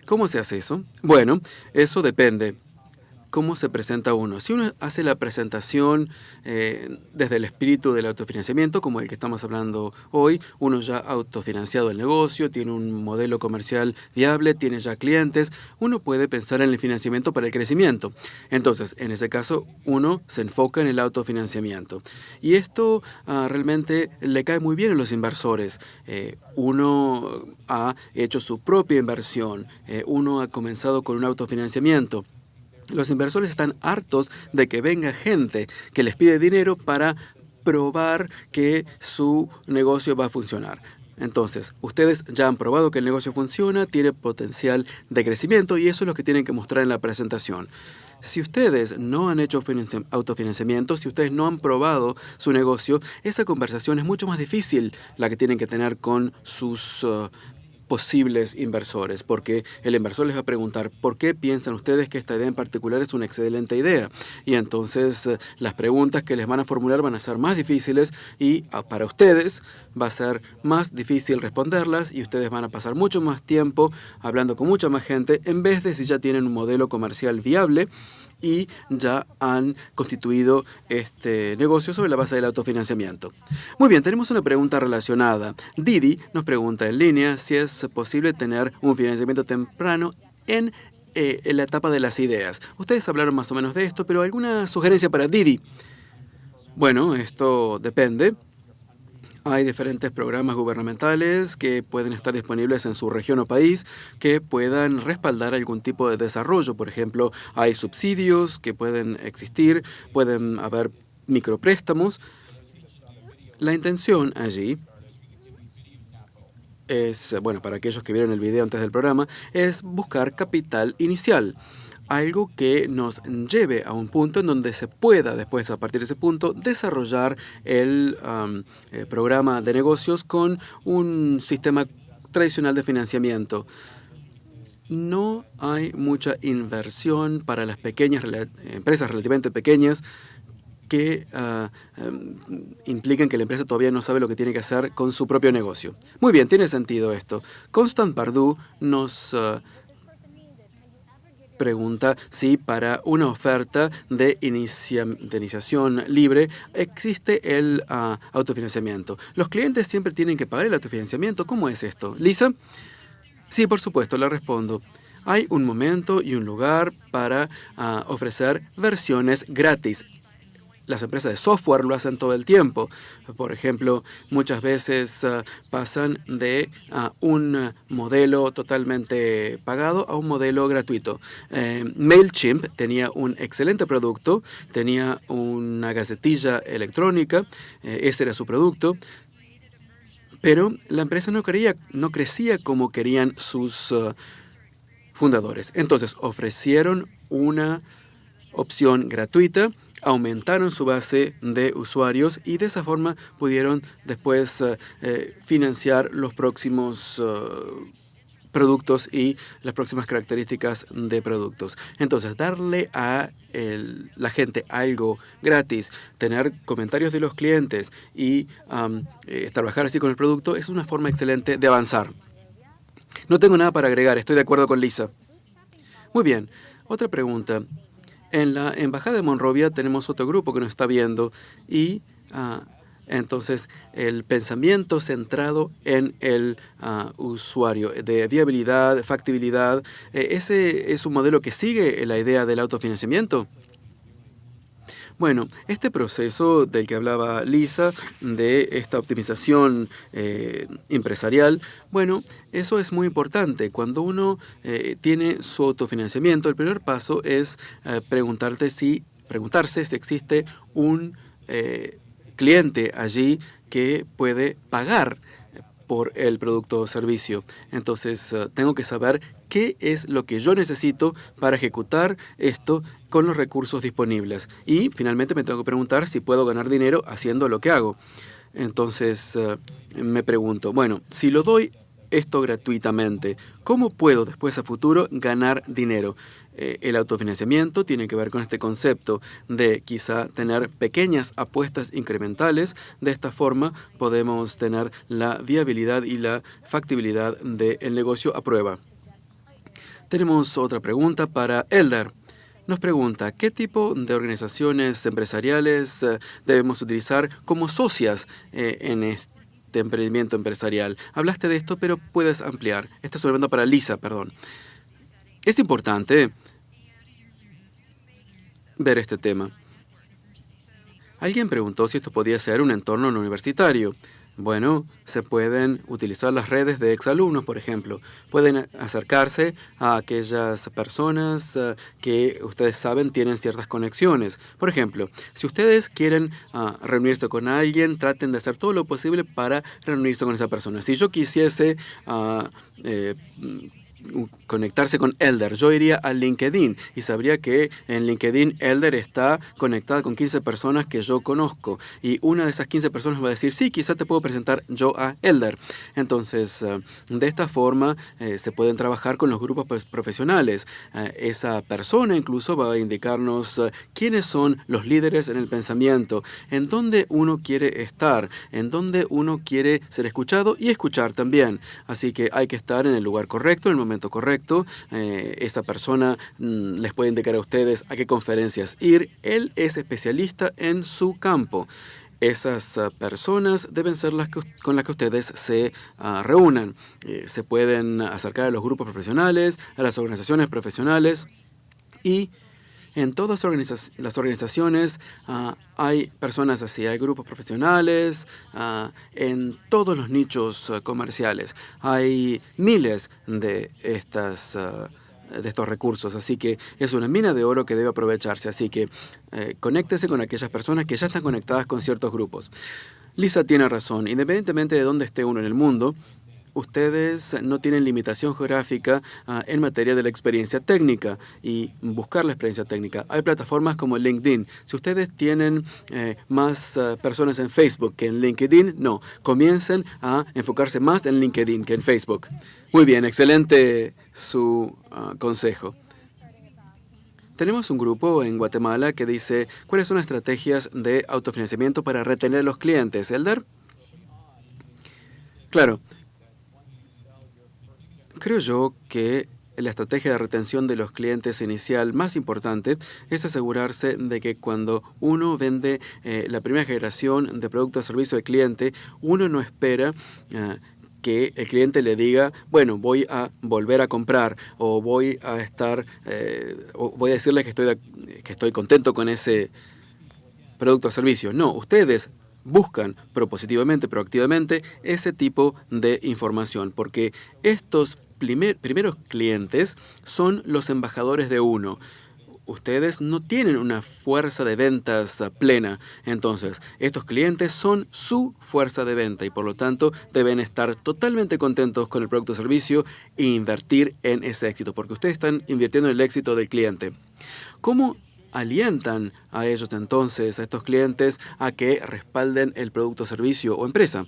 ¿Cómo se hace eso? Bueno, eso depende cómo se presenta uno. Si uno hace la presentación eh, desde el espíritu del autofinanciamiento, como el que estamos hablando hoy, uno ya ha autofinanciado el negocio, tiene un modelo comercial viable, tiene ya clientes, uno puede pensar en el financiamiento para el crecimiento. Entonces, en ese caso, uno se enfoca en el autofinanciamiento. Y esto ah, realmente le cae muy bien a los inversores. Eh, uno ha hecho su propia inversión, eh, uno ha comenzado con un autofinanciamiento. Los inversores están hartos de que venga gente que les pide dinero para probar que su negocio va a funcionar. Entonces, ustedes ya han probado que el negocio funciona, tiene potencial de crecimiento y eso es lo que tienen que mostrar en la presentación. Si ustedes no han hecho autofinanciamiento, si ustedes no han probado su negocio, esa conversación es mucho más difícil la que tienen que tener con sus uh, posibles inversores, porque el inversor les va a preguntar, ¿por qué piensan ustedes que esta idea en particular es una excelente idea? Y entonces eh, las preguntas que les van a formular van a ser más difíciles y ah, para ustedes va a ser más difícil responderlas y ustedes van a pasar mucho más tiempo hablando con mucha más gente en vez de si ya tienen un modelo comercial viable y ya han constituido este negocio sobre la base del autofinanciamiento. Muy bien, tenemos una pregunta relacionada. Didi nos pregunta en línea si es posible tener un financiamiento temprano en, eh, en la etapa de las ideas. Ustedes hablaron más o menos de esto, pero ¿alguna sugerencia para Didi? Bueno, esto depende. Hay diferentes programas gubernamentales que pueden estar disponibles en su región o país que puedan respaldar algún tipo de desarrollo. Por ejemplo, hay subsidios que pueden existir, pueden haber micropréstamos. La intención allí es, bueno, para aquellos que vieron el video antes del programa, es buscar capital inicial algo que nos lleve a un punto en donde se pueda después, a partir de ese punto, desarrollar el eh, programa de negocios con un sistema tradicional de financiamiento. No hay mucha inversión para las pequeñas empresas relativamente pequeñas que uh, implican que la empresa todavía no sabe lo que tiene que hacer con su propio negocio. Muy bien, tiene sentido esto. Constant Pardue nos ah, pregunta si para una oferta de, iniciación libre existe el ah, autofinanciamiento. Los clientes siempre tienen que pagar el autofinanciamiento. ¿Cómo es esto? Lisa. Sí, por supuesto, le respondo. Hay un momento y un lugar para ah, ofrecer versiones gratis las empresas de software lo hacen todo el tiempo. Por ejemplo, muchas veces ah, pasan de ah, un modelo totalmente pagado a un modelo gratuito. Eh, MailChimp tenía un excelente producto, tenía una gacetilla electrónica, eh, ese era su producto, pero la empresa no, quería, no crecía como querían sus ah, fundadores. Entonces ofrecieron una opción gratuita aumentaron su base de usuarios y de esa forma pudieron después eh, eh, financiar los próximos eh, productos y las próximas características de productos. Entonces, darle a la gente algo gratis, tener comentarios de los clientes y trabajar así con el producto es una forma excelente de avanzar. No tengo nada para agregar, estoy de acuerdo con Lisa. Muy bien, otra pregunta. En la Embajada de Monrovia tenemos otro grupo que nos está viendo y ah, entonces el pensamiento centrado en el ah, usuario, de viabilidad, factibilidad, eh, ese es un modelo que sigue la idea del autofinanciamiento. Bueno, este proceso del que hablaba Lisa, de esta optimización eh, empresarial, bueno, eso es muy importante. Cuando uno eh, tiene su autofinanciamiento, el primer paso es eh, preguntarte si, preguntarse si existe un cliente allí que puede pagar por el producto o servicio. Entonces, eh, tengo que saber qué es lo que yo necesito para ejecutar esto con los recursos disponibles. Y finalmente me tengo que preguntar si puedo ganar dinero haciendo lo que hago. Entonces, eh, me pregunto, bueno, si lo doy esto gratuitamente, ¿cómo puedo después a futuro ganar dinero? Eh, el autofinanciamiento tiene que ver con este concepto de quizá tener pequeñas apuestas incrementales. De esta forma podemos tener la viabilidad y la factibilidad del negocio a prueba. Tenemos otra pregunta para Elder. Nos pregunta, ¿qué tipo de organizaciones empresariales eh, debemos utilizar como socias eh, en este emprendimiento empresarial? Hablaste de esto, pero puedes ampliar. Esta es una para Lisa, perdón. Es importante ver este tema. Alguien preguntó si esto podía ser un entorno no universitario. Bueno, se pueden utilizar las redes de exalumnos, por ejemplo. Pueden acercarse a aquellas personas eh, que ustedes saben tienen ciertas conexiones. Por ejemplo, si ustedes quieren ah, reunirse con alguien, traten de hacer todo lo posible para reunirse con esa persona. Si yo quisiese uh, eh, conectarse con Elder. Yo iría a LinkedIn y sabría que en LinkedIn Elder está conectada con 15 personas que yo conozco. Y una de esas 15 personas va a decir, sí, quizá te puedo presentar yo a Elder. Entonces, eh, de esta forma eh, se pueden trabajar con los grupos profesionales. Eh, esa persona incluso va a indicarnos quiénes son los líderes en el pensamiento, en dónde uno quiere estar, en dónde uno quiere ser escuchado y escuchar también. Así que hay que estar en el lugar correcto, en el momento correcto. Eh, esa persona mm, les puede indicar a ustedes a qué conferencias ir. Él es especialista en su campo. Esas ah, personas deben ser las con las que ustedes se ah, reúnan. Eh, se pueden acercar a los grupos profesionales, a las organizaciones profesionales y en todas las organizaciones ah, hay personas así, hay grupos profesionales, ah, en todos los nichos ah, comerciales. Hay miles de estas de estos recursos. Así que es una mina de oro que debe aprovecharse. Así que eh, conéctese con aquellas personas que ya están conectadas con ciertos grupos. Lisa tiene razón. Independientemente de dónde esté uno en el mundo, ustedes no tienen limitación geográfica ah, en materia de la experiencia técnica y buscar la experiencia técnica. Hay plataformas como LinkedIn. Si ustedes tienen eh, más ah, personas en Facebook que en LinkedIn, no. Comiencen a enfocarse más en LinkedIn que en Facebook. Muy bien, excelente su ah, consejo. Tenemos un grupo en Guatemala que dice, ¿cuáles son las estrategias de autofinanciamiento para retener a los clientes? ¿Elder? Claro, Creo yo que la estrategia de retención de los clientes inicial más importante es asegurarse de que cuando uno vende eh, la primera generación de producto o servicio de cliente, uno no espera ah, que el cliente le diga, bueno, voy a volver a comprar o voy a estar, eh, o voy a decirle que estoy, que estoy contento con ese producto o servicio. No, ustedes buscan propositivamente, proactivamente ese tipo de información, porque estos primeros clientes son los embajadores de uno ustedes no tienen una fuerza de ventas plena. Entonces, estos clientes son su fuerza de venta y por lo tanto deben estar totalmente contentos con el producto o servicio e invertir en ese éxito, porque ustedes están invirtiendo en el éxito del cliente. ¿Cómo alientan a ellos entonces, a estos clientes, a que respalden el producto servicio o empresa?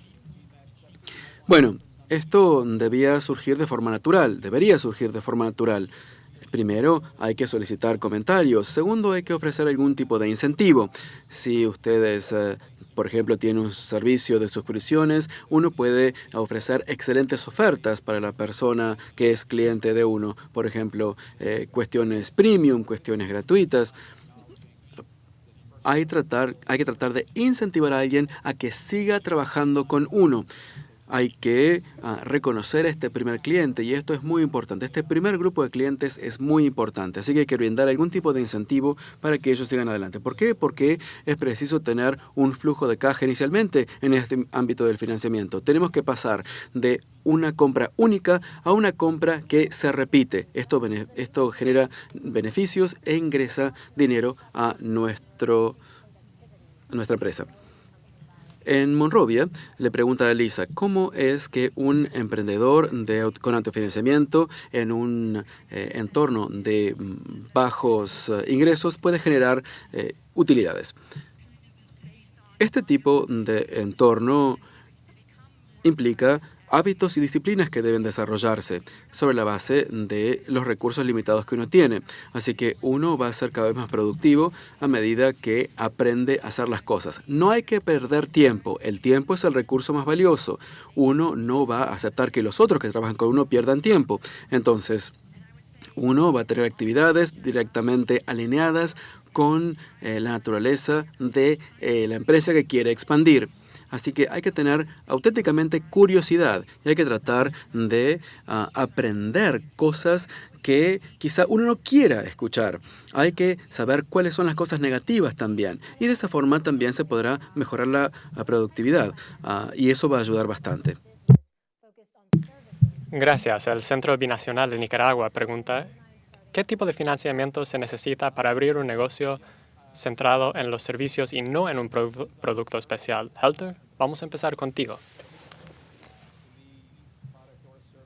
Bueno, esto debía surgir de forma natural, debería surgir de forma natural. Primero, hay que solicitar comentarios. Segundo, hay que ofrecer algún tipo de incentivo. Si ustedes, eh, por ejemplo, tienen un servicio de suscripciones, uno puede ofrecer excelentes ofertas para la persona que es cliente de uno. Por ejemplo, eh, cuestiones premium, cuestiones gratuitas. Hay, que tratar de incentivar a alguien a que siga trabajando con uno hay que ah, reconocer a este primer cliente y esto es muy importante. Este primer grupo de clientes es muy importante, así que hay que brindar algún tipo de incentivo para que ellos sigan adelante. ¿Por qué? Porque es preciso tener un flujo de caja inicialmente en este ámbito del financiamiento. Tenemos que pasar de una compra única a una compra que se repite. Esto, genera beneficios e ingresa dinero a nuestro, a nuestra empresa. En Monrovia le pregunta a Lisa, ¿cómo es que un emprendedor de, con autofinanciamiento en un eh, entorno de mm, bajos eh, ingresos puede generar eh, utilidades? Este tipo de entorno implica hábitos y disciplinas que deben desarrollarse sobre la base de los recursos limitados que uno tiene. Así que uno va a ser cada vez más productivo a medida que aprende a hacer las cosas. No hay que perder tiempo. El tiempo es el recurso más valioso. Uno no va a aceptar que los otros que trabajan con uno pierdan tiempo. Entonces, uno va a tener actividades directamente alineadas con eh, la naturaleza de eh, la empresa que quiere expandir. Así que hay que tener auténticamente curiosidad y hay que tratar de ah, aprender cosas que quizá uno no quiera escuchar. Hay que saber cuáles son las cosas negativas también. Y de esa forma también se podrá mejorar la, productividad. Ah, y eso va a ayudar bastante. Gracias. El Centro Binacional de Nicaragua pregunta, ¿qué tipo de financiamiento se necesita para abrir un negocio centrado en los servicios y no en un producto especial? Helter? Vamos a empezar contigo.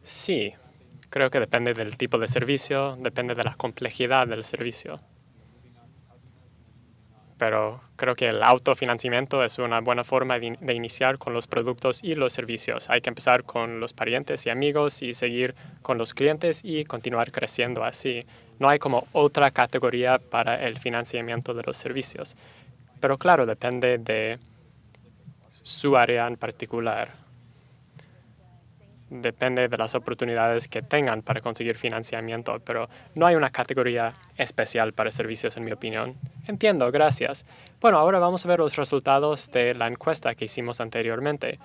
Sí, creo que depende del tipo de servicio, depende de la complejidad del servicio. Pero creo que el autofinanciamiento es una buena forma de, iniciar con los productos y los servicios. Hay que empezar con los parientes y amigos y seguir con los clientes y continuar creciendo así. No hay como otra categoría para el financiamiento de los servicios. Pero claro, depende de su área en particular. Depende de las oportunidades que tengan para conseguir financiamiento, pero no hay una categoría especial para servicios, en mi opinión. Entiendo, gracias. Bueno, ahora vamos a ver los resultados de la encuesta que hicimos anteriormente.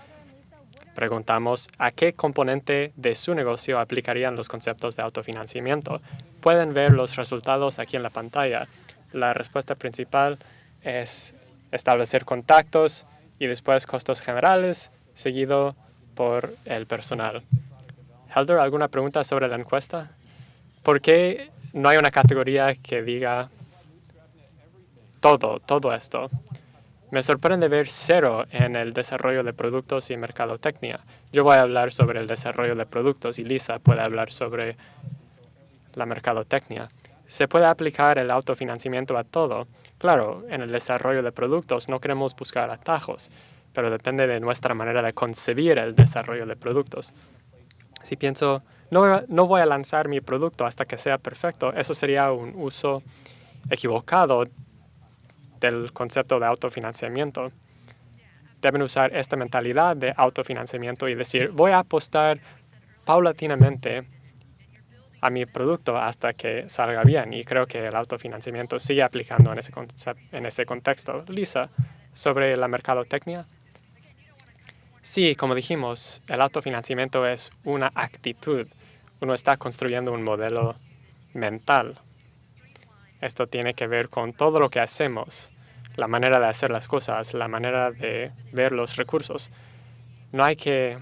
Preguntamos a qué componente de su negocio aplicarían los conceptos de autofinanciamiento. Pueden ver los resultados aquí en la pantalla. La respuesta principal es establecer contactos, y después costos generales, seguido por el personal. Helder, ¿alguna pregunta sobre la encuesta? ¿Por qué no hay una categoría que diga todo, todo esto? Me sorprende ver cero en el desarrollo de productos y mercadotecnia. Yo voy a hablar sobre el desarrollo de productos y Lisa puede hablar sobre la mercadotecnia. Se puede aplicar el autofinanciamiento a todo, Claro, en el desarrollo de productos no queremos buscar atajos, pero depende de nuestra manera de concebir el desarrollo de productos. Si pienso, no, no voy a lanzar mi producto hasta que sea perfecto, eso sería un uso equivocado del concepto de autofinanciamiento. Deben usar esta mentalidad de autofinanciamiento y decir, voy a apostar paulatinamente a mi producto hasta que salga bien. Y creo que el autofinanciamiento sigue aplicando en ese, en ese contexto. Lisa, sobre la mercadotecnia. Sí, como dijimos, el autofinanciamiento es una actitud. Uno está construyendo un modelo mental. Esto tiene que ver con todo lo que hacemos, la manera de hacer las cosas, la manera de ver los recursos. No hay que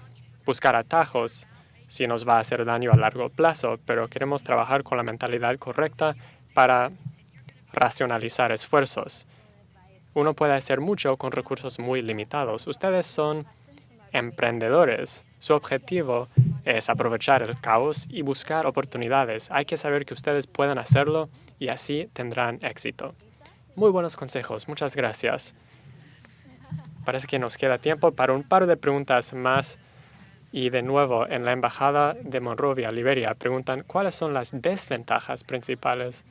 buscar atajos, si nos va a hacer daño a largo plazo, pero queremos trabajar con la mentalidad correcta para racionalizar esfuerzos. Uno puede hacer mucho con recursos muy limitados. Ustedes son emprendedores. Su objetivo es aprovechar el caos y buscar oportunidades. Hay que saber que ustedes pueden hacerlo y así tendrán éxito. Muy buenos consejos. Muchas gracias. Parece que nos queda tiempo para un par de preguntas más y de nuevo, en la Embajada de Monrovia, Liberia, preguntan cuáles son las desventajas principales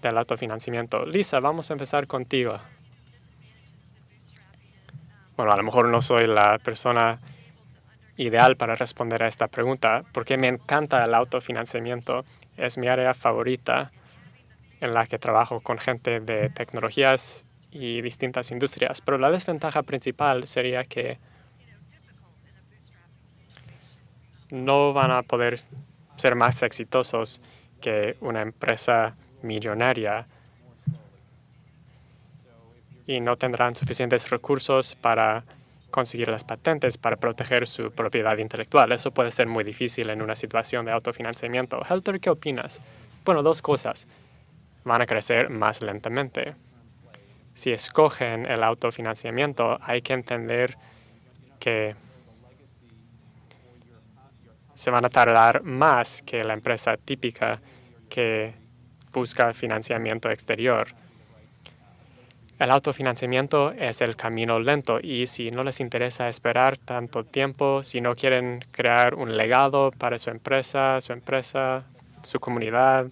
del autofinanciamiento. Lisa, vamos a empezar contigo. Bueno, a lo mejor no soy la persona ideal para responder a esta pregunta porque me encanta el autofinanciamiento. Es mi área favorita en la que trabajo con gente de tecnologías y distintas industrias. Pero la desventaja principal sería que no van a poder ser más exitosos que una empresa millonaria y no tendrán suficientes recursos para conseguir las patentes para proteger su propiedad intelectual. Eso puede ser muy difícil en una situación de autofinanciamiento. Helter, ¿qué opinas? Bueno, dos cosas. Van a crecer más lentamente. si escogen el autofinanciamiento, hay que entender que se van a tardar más que la empresa típica que busca financiamiento exterior. El autofinanciamiento es el camino lento y si no les interesa esperar tanto tiempo, si no quieren crear un legado para su empresa, su empresa, su comunidad,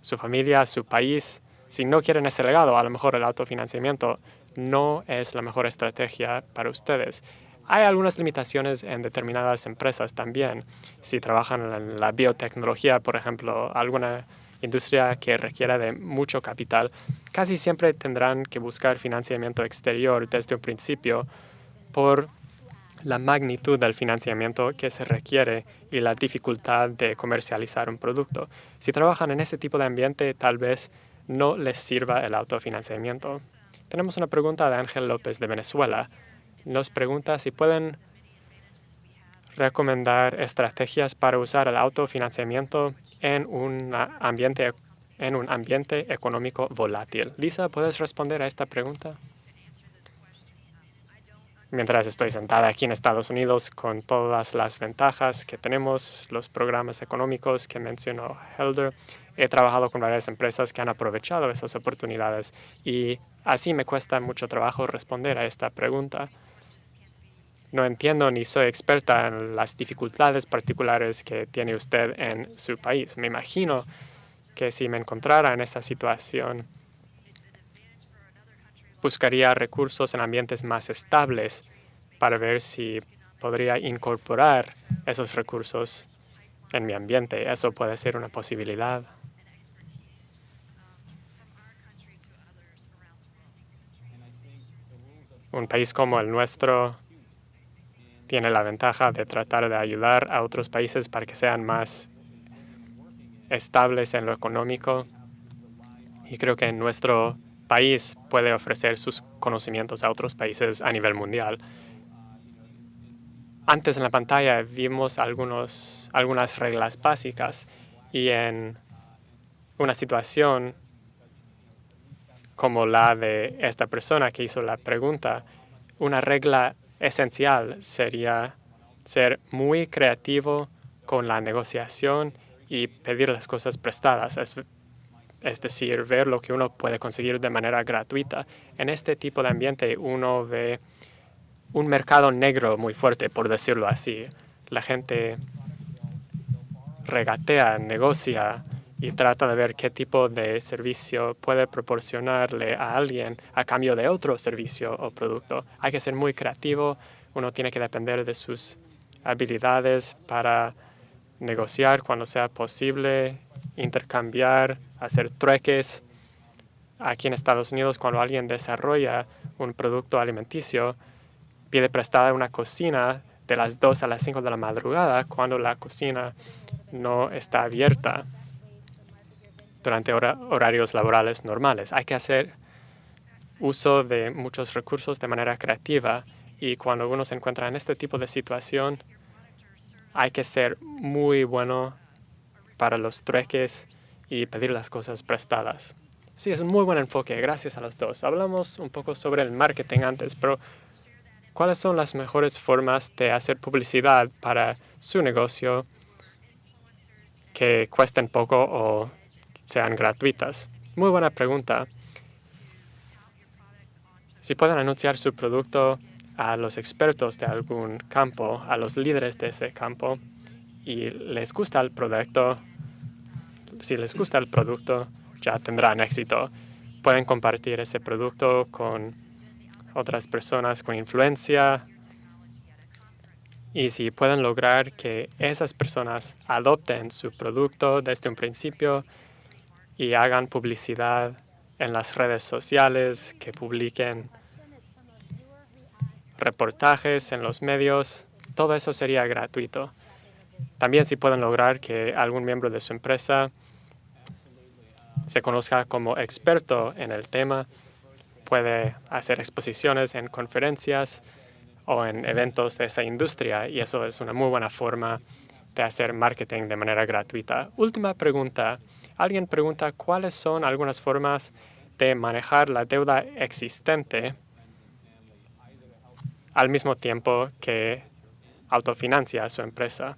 su familia, su país, si no quieren ese legado, a lo mejor el autofinanciamiento no es la mejor estrategia para ustedes. Hay algunas limitaciones en determinadas empresas también. Si trabajan en la biotecnología, por ejemplo, alguna industria que requiera de mucho capital, casi siempre tendrán que buscar financiamiento exterior desde un principio por la magnitud del financiamiento que se requiere y la dificultad de comercializar un producto. Si trabajan en ese tipo de ambiente, tal vez no les sirva el autofinanciamiento. Tenemos una pregunta de Ángel López de Venezuela. Nos pregunta si pueden recomendar estrategias para usar el autofinanciamiento en un ambiente, en un ambiente económico volátil. Lisa, ¿puedes responder a esta pregunta? Mientras estoy sentada aquí en Estados Unidos con todas las ventajas que tenemos, los programas económicos que mencionó Helder, he trabajado con varias empresas que han aprovechado esas oportunidades y así me cuesta mucho trabajo responder a esta pregunta. No entiendo ni soy experta en las dificultades particulares que tiene usted en su país. Me imagino que si me encontrara en esa situación, buscaría recursos en ambientes más estables para ver si podría incorporar esos recursos en mi ambiente. Eso puede ser una posibilidad. Un país como el nuestro tiene la ventaja de tratar de ayudar a otros países para que sean más estables en lo económico. Y creo que nuestro país puede ofrecer sus conocimientos a otros países a nivel mundial. Antes en la pantalla vimos algunas reglas básicas y en una situación como la de esta persona que hizo la pregunta, una regla esencial sería ser muy creativo con la negociación y pedir las cosas prestadas, es, decir, ver lo que uno puede conseguir de manera gratuita. En este tipo de ambiente uno ve un mercado negro muy fuerte, por decirlo así. La gente regatea, negocia y trata de ver qué tipo de servicio puede proporcionarle a alguien a cambio de otro servicio o producto. Hay que ser muy creativo, uno tiene que depender de sus habilidades para negociar cuando sea posible, intercambiar, hacer trueques. Aquí en Estados Unidos, cuando alguien desarrolla un producto alimenticio, pide prestada una cocina de las 2 a las 5 de la madrugada cuando la cocina no está abierta durante horarios laborales normales. Hay que hacer uso de muchos recursos de manera creativa y cuando uno se encuentra en este tipo de situación, hay que ser muy bueno para los trueques y pedir las cosas prestadas. Sí, es un muy buen enfoque, gracias a los dos. Hablamos un poco sobre el marketing antes, pero ¿cuáles son las mejores formas de hacer publicidad para su negocio que cuesten poco o sean gratuitas? Muy buena pregunta. Si pueden anunciar su producto a los expertos de algún campo, a los líderes de ese campo, y les gusta el producto, si les gusta el producto, ya tendrán éxito. Pueden compartir ese producto con otras personas con influencia y si pueden lograr que esas personas adopten su producto desde un principio, y hagan publicidad en las redes sociales, que publiquen reportajes en los medios, todo eso sería gratuito. También si pueden lograr que algún miembro de su empresa se conozca como experto en el tema, puede hacer exposiciones en conferencias o en eventos de esa industria y eso es una muy buena forma de hacer marketing de manera gratuita. Última pregunta. Alguien pregunta cuáles son algunas formas de manejar la deuda existente al mismo tiempo que autofinancia su empresa.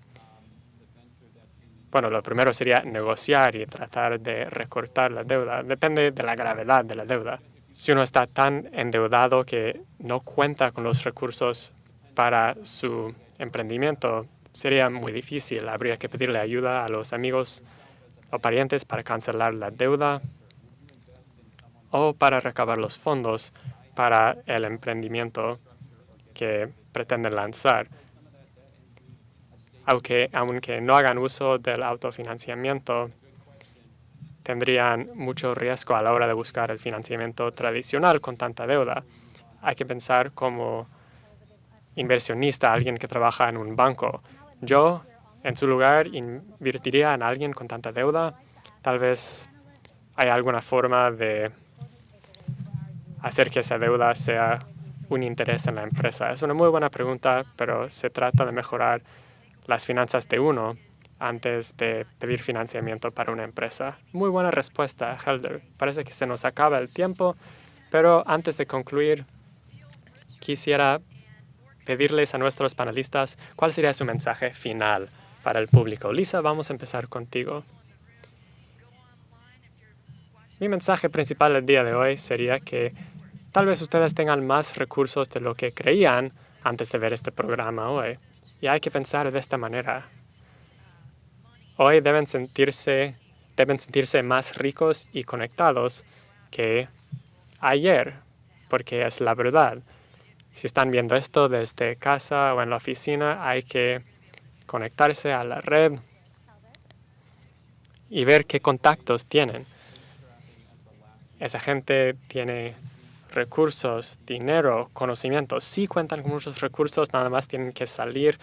Bueno, lo primero sería negociar y tratar de recortar la deuda. Depende de la gravedad de la deuda. Si uno está tan endeudado que no cuenta con los recursos para su emprendimiento, sería muy difícil. Habría que pedirle ayuda a los amigos o parientes para cancelar la deuda o para recabar los fondos para el emprendimiento que pretenden lanzar aunque, aunque no hagan uso del autofinanciamiento, tendrían mucho riesgo a la hora de buscar el financiamiento tradicional con tanta deuda. Hay que pensar como inversionista, alguien que trabaja en un banco. Yo, en su lugar, invertiría en alguien con tanta deuda. Tal vez hay alguna forma de hacer que esa deuda sea un interés en la empresa. Es una muy buena pregunta, pero se trata de mejorar las finanzas de uno antes de pedir financiamiento para una empresa. Muy buena respuesta, Helder. Parece que se nos acaba el tiempo, pero antes de concluir, quisiera pedirles a nuestros panelistas cuál sería su mensaje final para el público. Lisa, vamos a empezar contigo. Mi mensaje principal el día de hoy sería que tal vez ustedes tengan más recursos de lo que creían antes de ver este programa hoy. Y hay que pensar de esta manera. Hoy deben sentirse, deben sentirse más ricos y conectados que ayer, porque es la verdad. Si están viendo esto desde casa o en la oficina, hay que conectarse a la red y ver qué contactos tienen. Esa gente tiene recursos, dinero, conocimientos. Sí cuentan con muchos recursos, nada más tienen que salir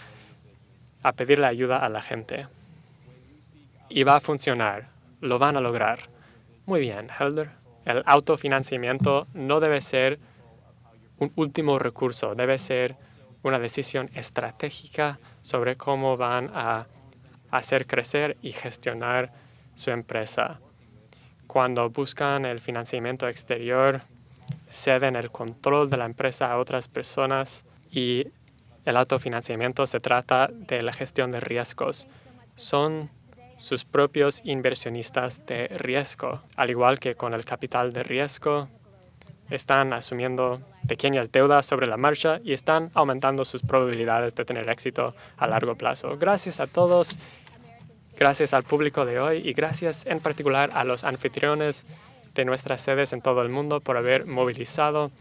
a pedirle ayuda a la gente. Y va a funcionar, lo van a lograr. Muy bien, Helder. El autofinanciamiento no debe ser un último recurso, debe ser una decisión estratégica sobre cómo van a hacer crecer y gestionar su empresa. Cuando buscan el financiamiento exterior, ceden el control de la empresa a otras personas y el autofinanciamiento se trata de la gestión de riesgos. Son sus propios inversionistas de riesgo, al igual que con el capital de riesgo, están asumiendo pequeñas deudas sobre la marcha y están aumentando sus probabilidades de tener éxito a largo plazo. Gracias a todos, gracias al público de hoy y gracias en particular a los anfitriones de nuestras sedes en todo el mundo por haber movilizado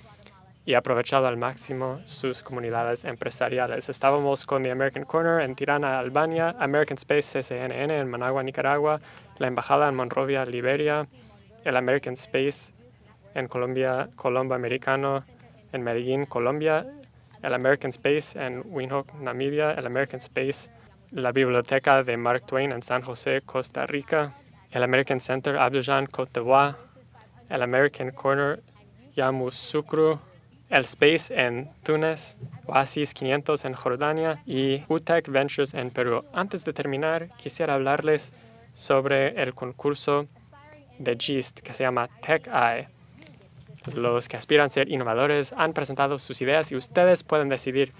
y aprovechado al máximo sus comunidades empresariales. Estábamos con The American Corner en Tirana, Albania, American Space CCNN en Managua, Nicaragua, la Embajada en Monrovia, Liberia, el American Space en Colombia, Colombo Americano en Medellín, Colombia, el American Space en Windhoek, Namibia, el American Space, la Biblioteca de Mark Twain en San José, Costa Rica, el American Center Abidjan, Côte d'Ivoire, el American Corner Yamoussoukro, el Space en Túnez, Oasis 500 en Jordania y UTEC Ventures en Perú. Antes de terminar, quisiera hablarles sobre el concurso de GIST que se llama Tech Eye. Los que aspiran a ser innovadores han presentado sus ideas y ustedes pueden decidir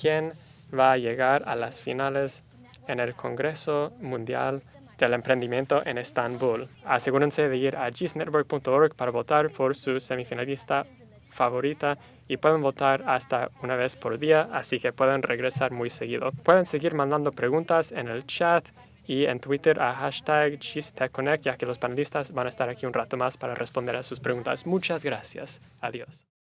quién va a llegar a las finales en el Congreso Mundial del emprendimiento en Estambul. Asegúrense de ir a gisnetwork.org para votar por su semifinalista favorita y pueden votar hasta una vez por día, así que pueden regresar muy seguido. Pueden seguir mandando preguntas en el chat y en Twitter a hashtag GISTechConnect, ya que los panelistas van a estar aquí un rato más para responder a sus preguntas. Muchas gracias. Adiós.